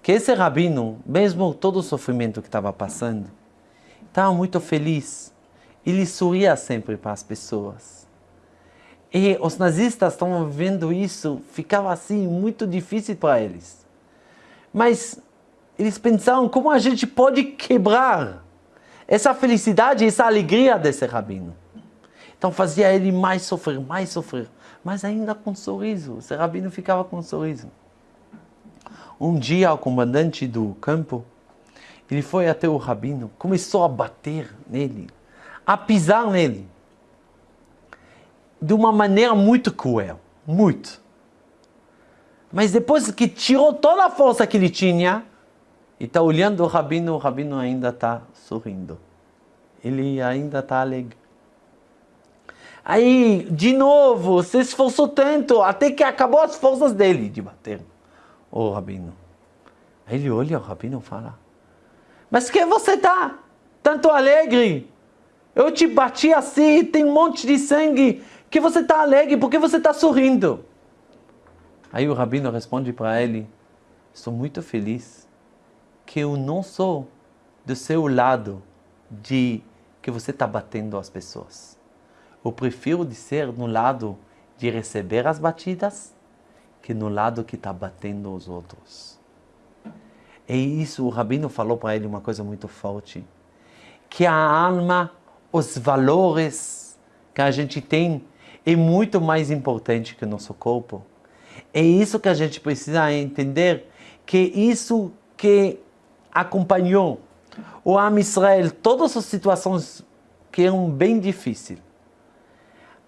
que esse rabino, mesmo todo o sofrimento que estava passando, estava muito feliz ele sorria sempre para as pessoas. E os nazistas estavam vendo isso, ficava assim muito difícil para eles. Mas eles pensaram como a gente pode quebrar essa felicidade, essa alegria desse rabino. Então fazia ele mais sofrer, mais sofrer, mas ainda com um sorriso. Esse rabino ficava com um sorriso. Um dia o comandante do campo, ele foi até o rabino, começou a bater nele, a pisar nele, de uma maneira muito cruel, muito. Mas depois que tirou toda a força que ele tinha, e está olhando o rabino, o rabino ainda está sorrindo. Ele ainda está alegre. Aí, de novo, se esforçou tanto, até que acabou as forças dele de bater o rabino. Ele olha o rabino e fala, mas que você está tanto alegre? Eu te bati assim, tem um monte de sangue, que você está alegre, por que você está sorrindo? Aí o rabino responde para ele, estou muito feliz que eu não sou do seu lado de que você está batendo as pessoas. Eu prefiro de ser no lado de receber as batidas que no lado que está batendo os outros. E isso o Rabino falou para ele uma coisa muito forte, que a alma, os valores que a gente tem é muito mais importante que o nosso corpo. É isso que a gente precisa entender, que isso que acompanhou o Am Israel, todas as situações que eram bem difíceis,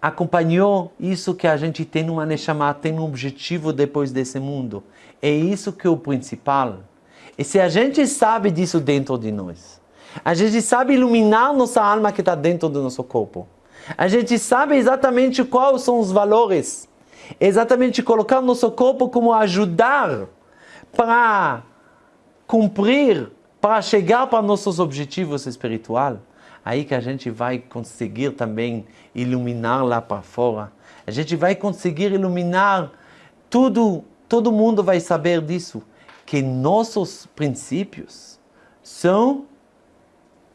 acompanhou isso que a gente tem numa Neshama, tem um objetivo depois desse mundo. É isso que é o principal. E se a gente sabe disso dentro de nós, a gente sabe iluminar nossa alma que está dentro do nosso corpo, a gente sabe exatamente quais são os valores, exatamente colocar nosso corpo como ajudar para cumprir, para chegar para nossos objetivos espirituais, aí que a gente vai conseguir também iluminar lá para fora. A gente vai conseguir iluminar tudo, todo mundo vai saber disso, que nossos princípios são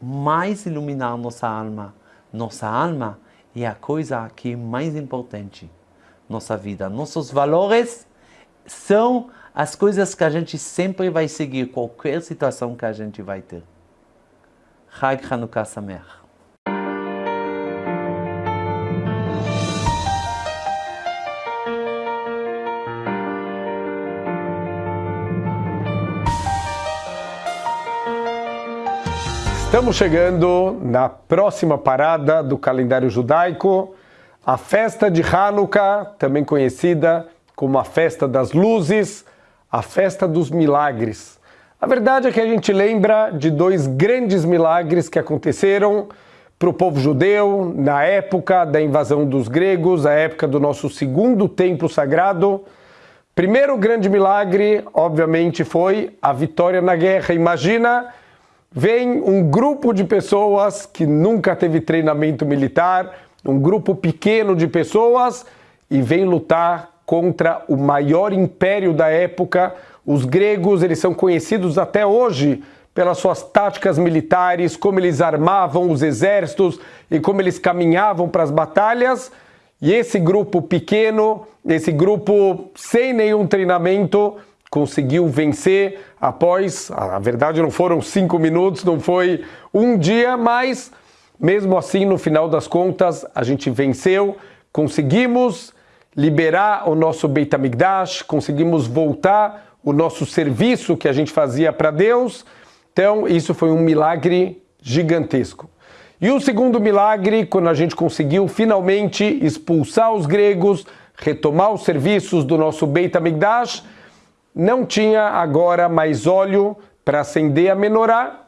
mais iluminar nossa alma. Nossa alma é a coisa que é mais importante nossa vida. Nossos valores são as coisas que a gente sempre vai seguir, qualquer situação que a gente vai ter. Chag Hanukkah Sameach. Estamos chegando na próxima parada do calendário judaico, a festa de Hanukkah, também conhecida como a festa das luzes, a festa dos milagres. A verdade é que a gente lembra de dois grandes milagres que aconteceram para o povo judeu na época da invasão dos gregos, a época do nosso segundo templo sagrado. Primeiro grande milagre, obviamente, foi a vitória na guerra. Imagina, vem um grupo de pessoas que nunca teve treinamento militar, um grupo pequeno de pessoas e vem lutar contra o maior império da época, os gregos, eles são conhecidos até hoje pelas suas táticas militares, como eles armavam os exércitos e como eles caminhavam para as batalhas. E esse grupo pequeno, esse grupo sem nenhum treinamento, conseguiu vencer após, a verdade não foram cinco minutos, não foi um dia, mas mesmo assim, no final das contas, a gente venceu, conseguimos liberar o nosso Beit HaMikdash, conseguimos voltar o nosso serviço que a gente fazia para Deus. Então, isso foi um milagre gigantesco. E o segundo milagre, quando a gente conseguiu finalmente expulsar os gregos, retomar os serviços do nosso Beit HaMikdash, não tinha agora mais óleo para acender a menorá.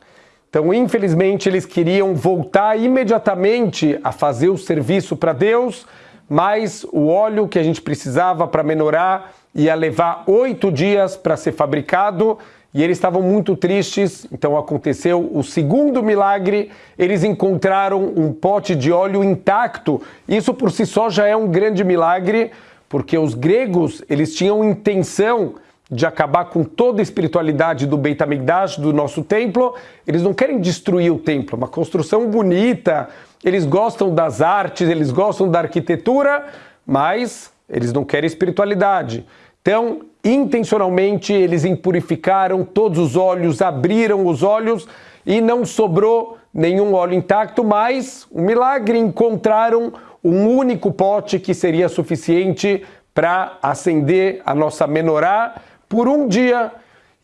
Então, infelizmente, eles queriam voltar imediatamente a fazer o serviço para Deus, mas o óleo que a gente precisava para menorar ia levar oito dias para ser fabricado e eles estavam muito tristes. Então aconteceu o segundo milagre: eles encontraram um pote de óleo intacto. Isso por si só já é um grande milagre, porque os gregos eles tinham intenção de acabar com toda a espiritualidade do Beit HaMikdash, do nosso templo. Eles não querem destruir o templo, é uma construção bonita, eles gostam das artes, eles gostam da arquitetura, mas eles não querem espiritualidade. Então, intencionalmente, eles impurificaram todos os olhos, abriram os olhos e não sobrou nenhum óleo intacto, mas um milagre encontraram um único pote que seria suficiente para acender a nossa menorá por um dia.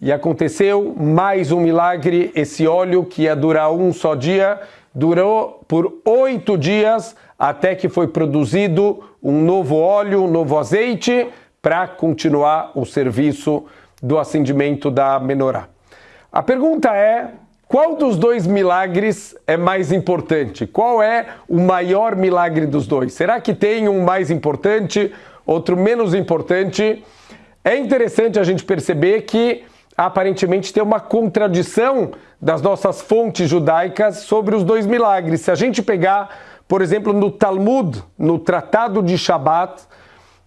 E aconteceu mais um milagre, esse óleo que ia durar um só dia, durou por oito dias até que foi produzido um novo óleo, um novo azeite para continuar o serviço do acendimento da menorá. A pergunta é: qual dos dois milagres é mais importante? Qual é o maior milagre dos dois? Será que tem um mais importante, outro menos importante? É interessante a gente perceber que aparentemente tem uma contradição das nossas fontes judaicas sobre os dois milagres. Se a gente pegar, por exemplo, no Talmud, no Tratado de Shabat,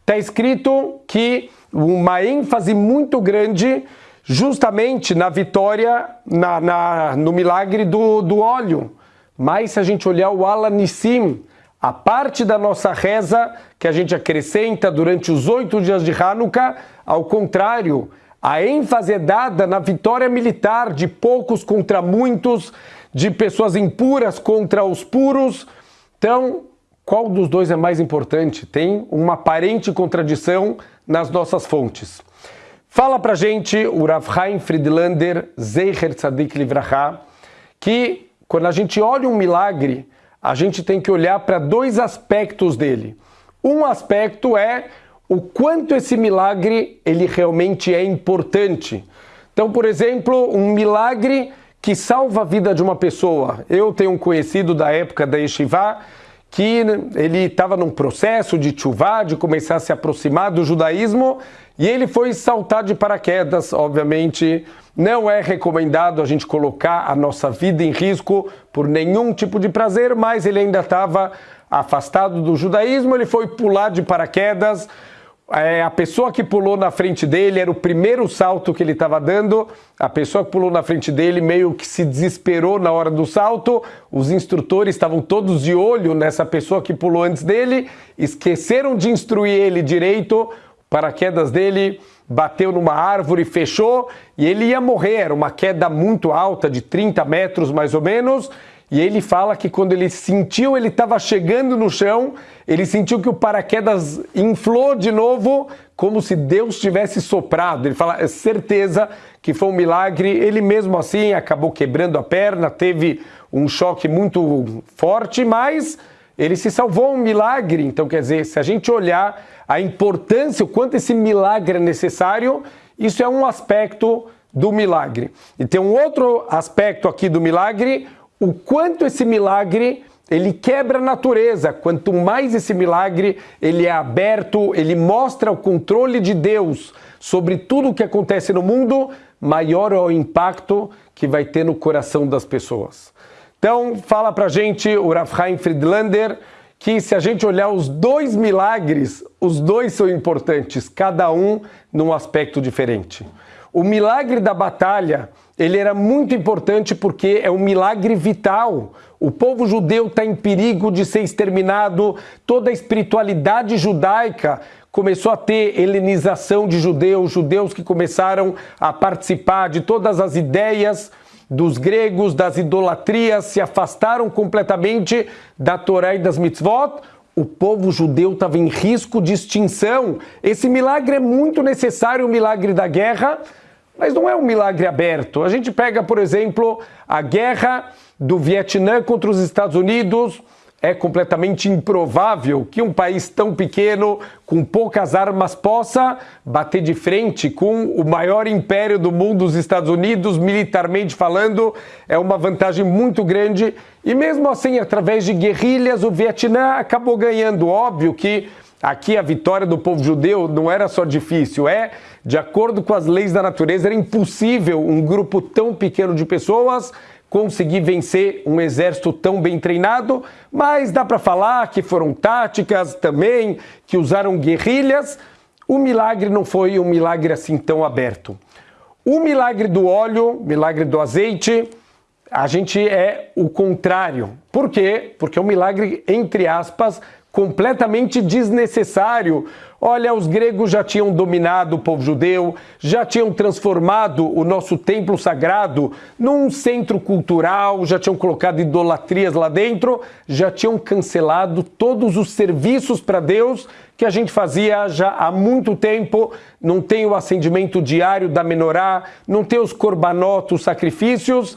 está escrito que uma ênfase muito grande justamente na vitória, na, na, no milagre do, do óleo. Mas se a gente olhar o Alanissim, a parte da nossa reza que a gente acrescenta durante os oito dias de Hanukkah, ao contrário, a ênfase é dada na vitória militar de poucos contra muitos, de pessoas impuras contra os puros. Então, qual dos dois é mais importante? Tem uma aparente contradição nas nossas fontes. Fala pra gente o Rav Chaim Friedlander, Zecher Tzadik Livracha, que quando a gente olha um milagre, a gente tem que olhar para dois aspectos dele. Um aspecto é o quanto esse milagre ele realmente é importante. Então, por exemplo, um milagre que salva a vida de uma pessoa. Eu tenho um conhecido da época da Yeshiva que ele estava num processo de chuvá, de começar a se aproximar do judaísmo, e ele foi saltar de paraquedas, obviamente. Não é recomendado a gente colocar a nossa vida em risco por nenhum tipo de prazer, mas ele ainda estava afastado do judaísmo, ele foi pular de paraquedas, é, a pessoa que pulou na frente dele era o primeiro salto que ele estava dando. A pessoa que pulou na frente dele meio que se desesperou na hora do salto. Os instrutores estavam todos de olho nessa pessoa que pulou antes dele, esqueceram de instruir ele direito. Paraquedas dele bateu numa árvore, fechou e ele ia morrer. Era uma queda muito alta, de 30 metros mais ou menos. E ele fala que quando ele sentiu, ele estava chegando no chão, ele sentiu que o paraquedas inflou de novo, como se Deus tivesse soprado. Ele fala, é certeza que foi um milagre. Ele mesmo assim acabou quebrando a perna, teve um choque muito forte, mas ele se salvou um milagre. Então, quer dizer, se a gente olhar a importância, o quanto esse milagre é necessário, isso é um aspecto do milagre. E tem um outro aspecto aqui do milagre, o quanto esse milagre ele quebra a natureza. Quanto mais esse milagre ele é aberto, ele mostra o controle de Deus sobre tudo o que acontece no mundo, maior é o impacto que vai ter no coração das pessoas. Então, fala pra gente o Rav Friedlander que se a gente olhar os dois milagres, os dois são importantes, cada um num aspecto diferente. O milagre da batalha ele era muito importante porque é um milagre vital. O povo judeu está em perigo de ser exterminado, toda a espiritualidade judaica começou a ter helenização de judeus, judeus que começaram a participar de todas as ideias dos gregos, das idolatrias, se afastaram completamente da Torá e das mitzvot. O povo judeu estava em risco de extinção. Esse milagre é muito necessário, o milagre da guerra, mas não é um milagre aberto. A gente pega, por exemplo, a guerra do Vietnã contra os Estados Unidos. É completamente improvável que um país tão pequeno, com poucas armas, possa bater de frente com o maior império do mundo, os Estados Unidos, militarmente falando. É uma vantagem muito grande. E mesmo assim, através de guerrilhas, o Vietnã acabou ganhando. Óbvio que Aqui a vitória do povo judeu não era só difícil, é, de acordo com as leis da natureza, era impossível um grupo tão pequeno de pessoas conseguir vencer um exército tão bem treinado, mas dá para falar que foram táticas também, que usaram guerrilhas. o milagre não foi um milagre assim tão aberto. O milagre do óleo, milagre do azeite, a gente é o contrário. Por quê? Porque é um milagre, entre aspas, completamente desnecessário. Olha, os gregos já tinham dominado o povo judeu, já tinham transformado o nosso templo sagrado num centro cultural, já tinham colocado idolatrias lá dentro, já tinham cancelado todos os serviços para Deus que a gente fazia já há muito tempo. Não tem o acendimento diário da menorá, não tem os corbanotos, os sacrifícios.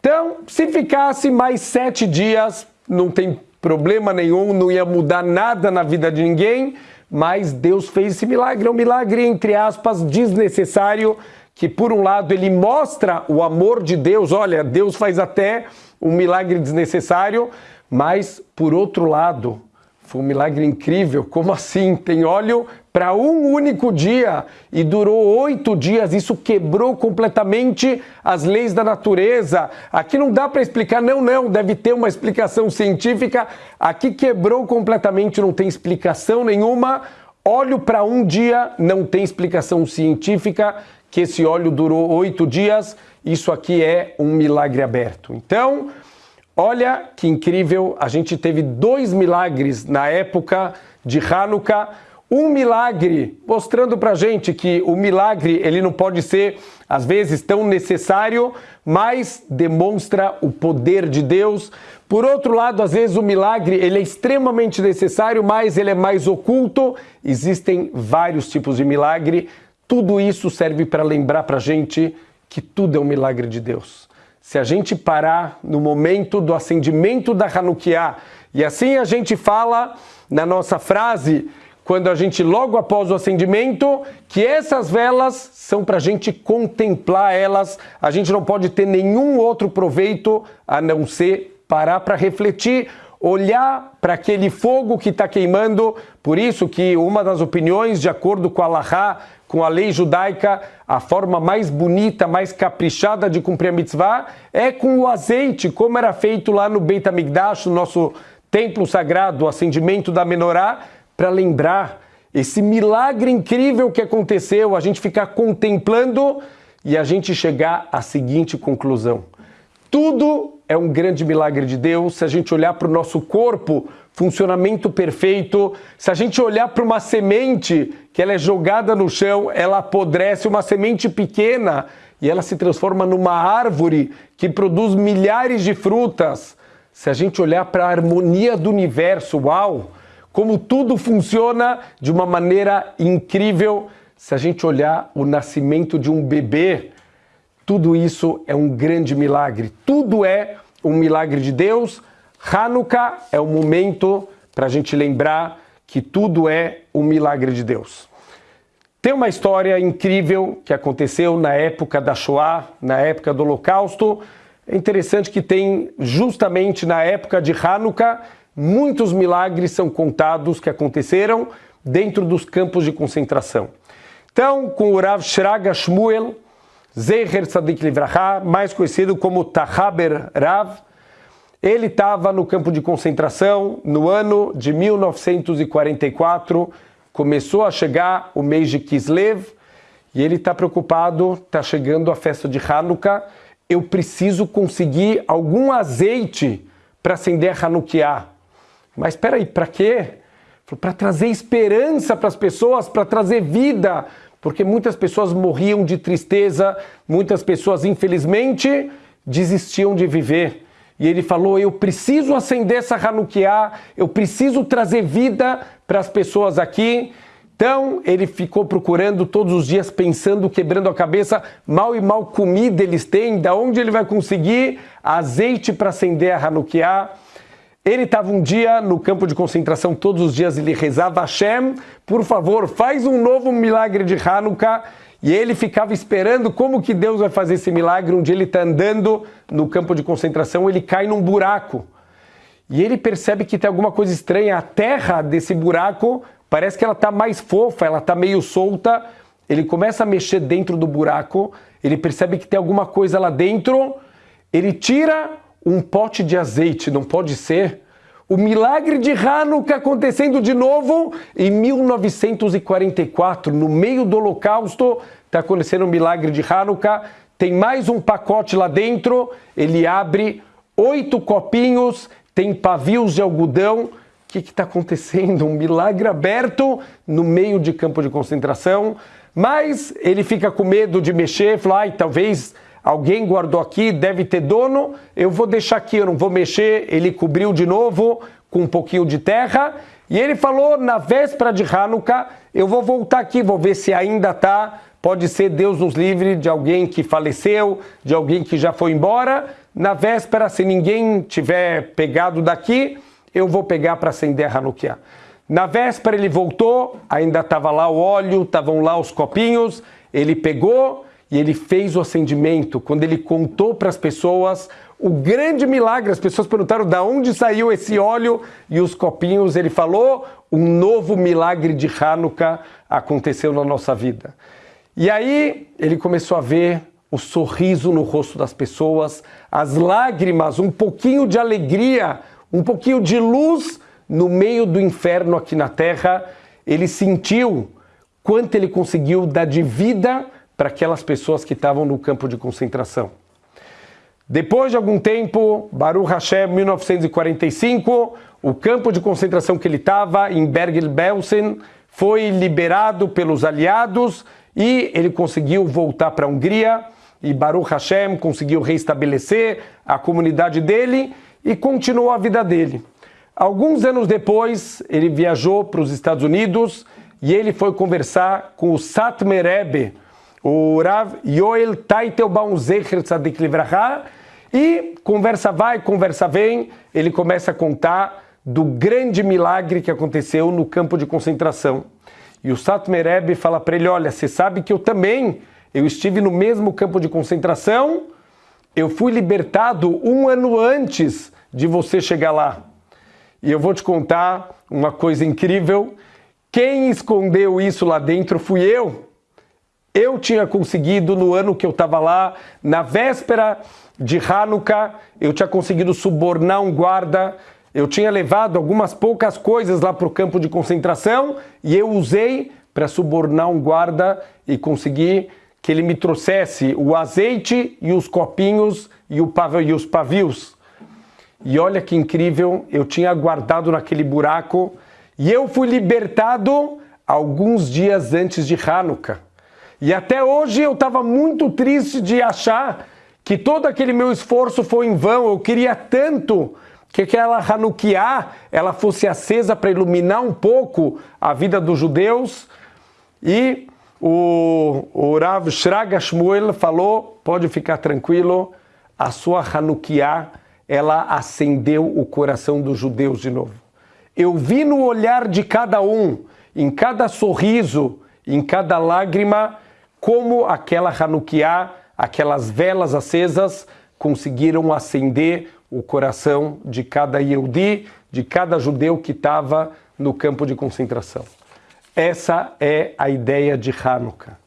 Então, se ficasse mais sete dias, não tem problema nenhum, não ia mudar nada na vida de ninguém, mas Deus fez esse milagre, é um milagre, entre aspas, desnecessário, que por um lado ele mostra o amor de Deus, olha, Deus faz até um milagre desnecessário, mas por outro lado, foi um milagre incrível. Como assim? Tem óleo para um único dia e durou oito dias. Isso quebrou completamente as leis da natureza. Aqui não dá para explicar, não, não, deve ter uma explicação científica. Aqui quebrou completamente, não tem explicação nenhuma. Óleo para um dia não tem explicação científica que esse óleo durou oito dias. Isso aqui é um milagre aberto. Então, Olha que incrível, a gente teve dois milagres na época de Hanukkah. Um milagre mostrando para gente que o milagre ele não pode ser às vezes tão necessário, mas demonstra o poder de Deus. Por outro lado, às vezes o milagre ele é extremamente necessário, mas ele é mais oculto. Existem vários tipos de milagre. Tudo isso serve para lembrar para gente que tudo é um milagre de Deus se a gente parar no momento do acendimento da Hanukkah, e assim a gente fala na nossa frase, quando a gente logo após o acendimento, que essas velas são para a gente contemplar elas, a gente não pode ter nenhum outro proveito a não ser parar para refletir, olhar para aquele fogo que está queimando. Por isso que uma das opiniões, de acordo com a Lahá, com a lei judaica, a forma mais bonita, mais caprichada de cumprir a mitzvah é com o azeite, como era feito lá no Beit HaMikdash, no nosso templo sagrado, o acendimento da menorá, para lembrar esse milagre incrível que aconteceu, a gente ficar contemplando e a gente chegar à seguinte conclusão. Tudo é um grande milagre de Deus se a gente olhar para o nosso corpo, funcionamento perfeito. Se a gente olhar para uma semente que ela é jogada no chão, ela apodrece, uma semente pequena e ela se transforma numa árvore que produz milhares de frutas. Se a gente olhar para a harmonia do universo, uau, como tudo funciona de uma maneira incrível. Se a gente olhar o nascimento de um bebê, tudo isso é um grande milagre. Tudo é um milagre de Deus Hanukkah é o momento para a gente lembrar que tudo é um milagre de Deus. Tem uma história incrível que aconteceu na época da Shoah, na época do Holocausto. É interessante que tem justamente na época de Hanukkah muitos milagres são contados que aconteceram dentro dos campos de concentração. Então, com o Rav Shraga Shmuel, Zeher Tzadik Livraha, mais conhecido como Tahaber Rav, ele estava no campo de concentração no ano de 1944, começou a chegar o mês de Kislev e ele está preocupado, está chegando a festa de Hanukkah, eu preciso conseguir algum azeite para acender a Hanukkah. Mas espera aí, para quê? Para trazer esperança para as pessoas, para trazer vida, porque muitas pessoas morriam de tristeza, muitas pessoas, infelizmente, desistiam de viver. E ele falou: Eu preciso acender essa Hanukkah, eu preciso trazer vida para as pessoas aqui. Então ele ficou procurando todos os dias, pensando, quebrando a cabeça, mal e mal comida eles têm, da onde ele vai conseguir azeite para acender a Hanukkah. Ele estava um dia no campo de concentração, todos os dias ele rezava Hashem, por favor, faz um novo milagre de Hanukkah. E ele ficava esperando como que Deus vai fazer esse milagre. Um dia ele está andando no campo de concentração, ele cai num buraco. E ele percebe que tem alguma coisa estranha. A terra desse buraco parece que ela está mais fofa, ela está meio solta. Ele começa a mexer dentro do buraco, ele percebe que tem alguma coisa lá dentro. Ele tira um pote de azeite, não pode ser. O milagre de Hanukkah acontecendo de novo em 1944, no meio do Holocausto, está acontecendo o milagre de Hanukkah. Tem mais um pacote lá dentro, ele abre oito copinhos, tem pavios de algodão. O que está acontecendo? Um milagre aberto no meio de campo de concentração. Mas ele fica com medo de mexer, fala, ai, talvez alguém guardou aqui, deve ter dono, eu vou deixar aqui, eu não vou mexer. Ele cobriu de novo com um pouquinho de terra. E ele falou, na véspera de Hanukkah, eu vou voltar aqui, vou ver se ainda está. Pode ser Deus nos livre de alguém que faleceu, de alguém que já foi embora. Na véspera, se ninguém tiver pegado daqui, eu vou pegar para acender Hanukkah. Na véspera ele voltou, ainda estava lá o óleo, estavam lá os copinhos, ele pegou e ele fez o acendimento. Quando ele contou para as pessoas o grande milagre, as pessoas perguntaram de onde saiu esse óleo e os copinhos, ele falou, um novo milagre de Hanukkah aconteceu na nossa vida. E aí ele começou a ver o sorriso no rosto das pessoas, as lágrimas, um pouquinho de alegria, um pouquinho de luz no meio do inferno aqui na terra. Ele sentiu quanto ele conseguiu dar de vida para aquelas pessoas que estavam no campo de concentração. Depois de algum tempo, Baruch Hashem, 1945, o campo de concentração que ele estava, em Bergen-Belsen, foi liberado pelos aliados e ele conseguiu voltar para a Hungria e Baruch Hashem conseguiu restabelecer a comunidade dele e continuou a vida dele. Alguns anos depois, ele viajou para os Estados Unidos e ele foi conversar com o Satmer Rebbe, o Rav Yoel Taitelbaum Zecher Tzadik Livraha, e conversa vai, conversa vem, ele começa a contar do grande milagre que aconteceu no campo de concentração. E o Satmer Rebbe fala para ele, olha, você sabe que eu também, eu estive no mesmo campo de concentração, eu fui libertado um ano antes de você chegar lá. E eu vou te contar uma coisa incrível, quem escondeu isso lá dentro fui eu. Eu tinha conseguido no ano que eu estava lá, na véspera de Hanukkah, eu tinha conseguido subornar um guarda, eu tinha levado algumas poucas coisas lá para o campo de concentração e eu usei para subornar um guarda e conseguir que ele me trouxesse o azeite e os copinhos e, e os pavios. E olha que incrível, eu tinha guardado naquele buraco e eu fui libertado alguns dias antes de Hanukkah. E até hoje eu estava muito triste de achar que todo aquele meu esforço foi em vão. Eu queria tanto que aquela Hanukkah ela fosse acesa para iluminar um pouco a vida dos judeus. E o, o Rav Shraga Shmuel falou, pode ficar tranquilo, a sua Hanukkah ela acendeu o coração dos judeus de novo. Eu vi no olhar de cada um, em cada sorriso, em cada lágrima, como aquela Hanukkah, aquelas velas acesas, conseguiram acender o coração de cada Yehudi, de cada judeu que estava no campo de concentração. Essa é a ideia de Hanukkah.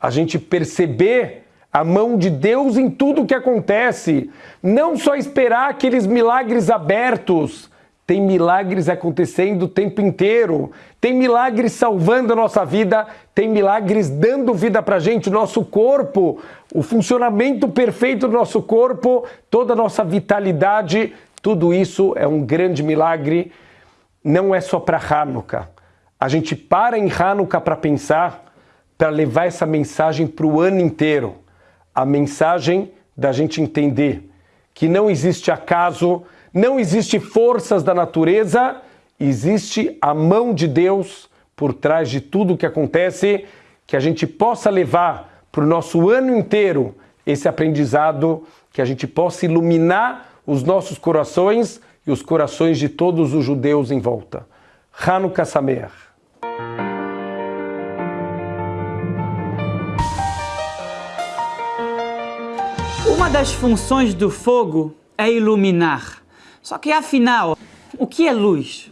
A gente perceber a mão de Deus em tudo que acontece, não só esperar aqueles milagres abertos, tem milagres acontecendo o tempo inteiro. Tem milagres salvando a nossa vida. Tem milagres dando vida para a gente. O nosso corpo, o funcionamento perfeito do nosso corpo, toda a nossa vitalidade. Tudo isso é um grande milagre. Não é só para Hanukkah. A gente para em Hanukkah para pensar, para levar essa mensagem para o ano inteiro. A mensagem da gente entender que não existe acaso, não existe forças da natureza, existe a mão de Deus por trás de tudo o que acontece, que a gente possa levar para o nosso ano inteiro esse aprendizado, que a gente possa iluminar os nossos corações e os corações de todos os judeus em volta. Hanukkah Sameach. Uma das funções do fogo é iluminar. Só que afinal, o que é luz?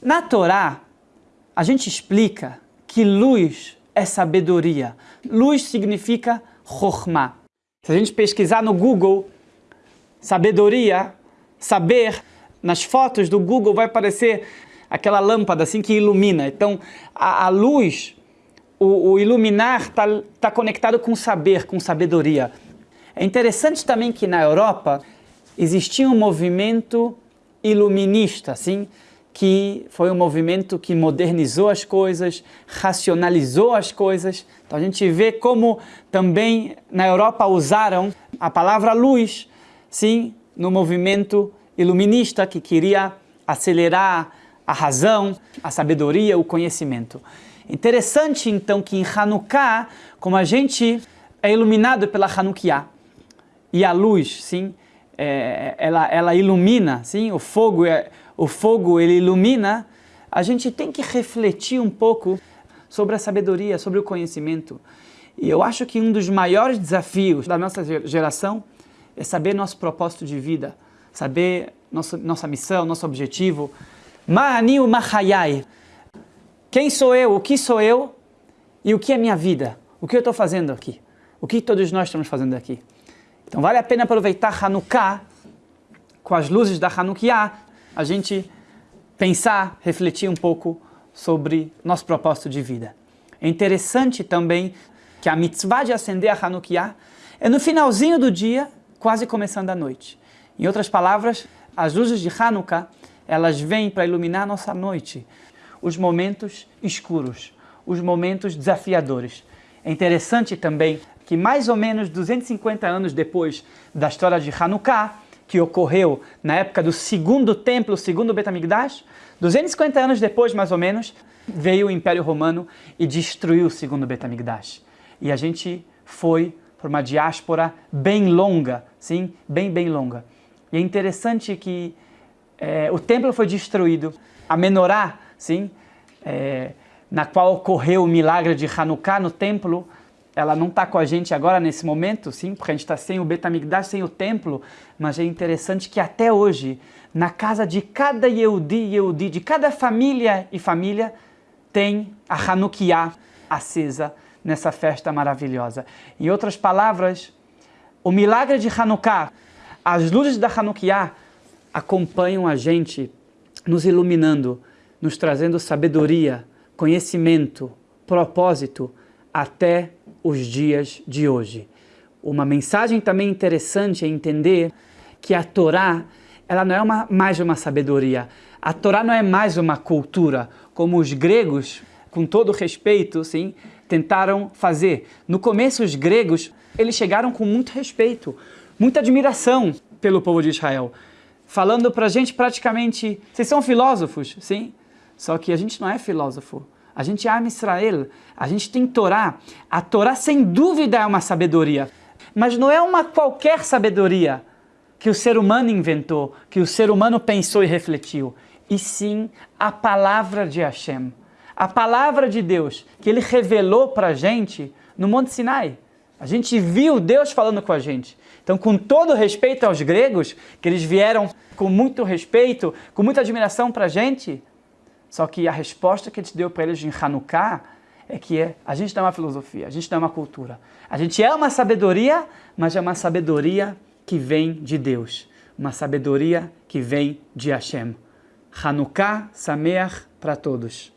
Na Torá, a gente explica que luz é sabedoria. Luz significa Chokhmah. Se a gente pesquisar no Google, sabedoria, saber, nas fotos do Google vai aparecer aquela lâmpada assim que ilumina. Então, a, a luz, o, o iluminar está tá conectado com saber, com sabedoria. É interessante também que na Europa existia um movimento iluminista, assim, que foi um movimento que modernizou as coisas, racionalizou as coisas. Então a gente vê como também na Europa usaram a palavra luz, sim, no movimento iluminista que queria acelerar a razão, a sabedoria, o conhecimento. Interessante então que em Hanukkah, como a gente é iluminado pela Hanukkah, e a luz, sim, é, ela, ela ilumina, sim, o fogo, é, o fogo ele ilumina, a gente tem que refletir um pouco sobre a sabedoria, sobre o conhecimento. E eu acho que um dos maiores desafios da nossa geração é saber nosso propósito de vida, saber nossa, nossa missão, nosso objetivo. Ma'ani Mahayai. Quem sou eu? O que sou eu? E o que é minha vida? O que eu estou fazendo aqui? O que todos nós estamos fazendo aqui? Então vale a pena aproveitar Hanukkah com as luzes da Hanukkah, a gente pensar, refletir um pouco sobre nosso propósito de vida. É interessante também que a mitzvah de acender a Hanukkah é no finalzinho do dia, quase começando a noite. Em outras palavras, as luzes de Hanukkah, elas vêm para iluminar nossa noite, os momentos escuros, os momentos desafiadores. É interessante também que mais ou menos 250 anos depois da história de Hanukkah, que ocorreu na época do segundo templo, segundo Betamigdash, 250 anos depois, mais ou menos, veio o Império Romano e destruiu o segundo Betamigdash. E a gente foi por uma diáspora bem longa, sim, bem, bem longa. E é interessante que é, o templo foi destruído, a menorá, sim, é, na qual ocorreu o milagre de Hanukkah no templo, ela não está com a gente agora nesse momento, sim, porque a gente está sem o Betamigdash, sem o templo, mas é interessante que até hoje, na casa de cada Yehudi e Yehudi, de cada família e família, tem a Hanukkah acesa nessa festa maravilhosa. Em outras palavras, o milagre de Hanukkah, as luzes da Hanukkah acompanham a gente, nos iluminando, nos trazendo sabedoria, conhecimento, propósito, até os dias de hoje. Uma mensagem também interessante é entender que a Torá ela não é uma, mais uma sabedoria. A Torá não é mais uma cultura, como os gregos, com todo respeito, sim, tentaram fazer. No começo, os gregos eles chegaram com muito respeito, muita admiração pelo povo de Israel, falando para a gente praticamente, vocês são filósofos, sim? Só que a gente não é filósofo. A gente ama Israel, a gente tem Torá. A Torá, sem dúvida, é uma sabedoria, mas não é uma qualquer sabedoria que o ser humano inventou, que o ser humano pensou e refletiu, e sim a palavra de Hashem, a palavra de Deus, que ele revelou para a gente no Monte Sinai. A gente viu Deus falando com a gente. Então, com todo respeito aos gregos, que eles vieram com muito respeito, com muita admiração para a gente, só que a resposta que a gente deu para eles em Hanukkah é que é, a gente não é uma filosofia, a gente não é uma cultura. A gente é uma sabedoria, mas é uma sabedoria que vem de Deus. Uma sabedoria que vem de Hashem. Hanukkah Sameach para todos.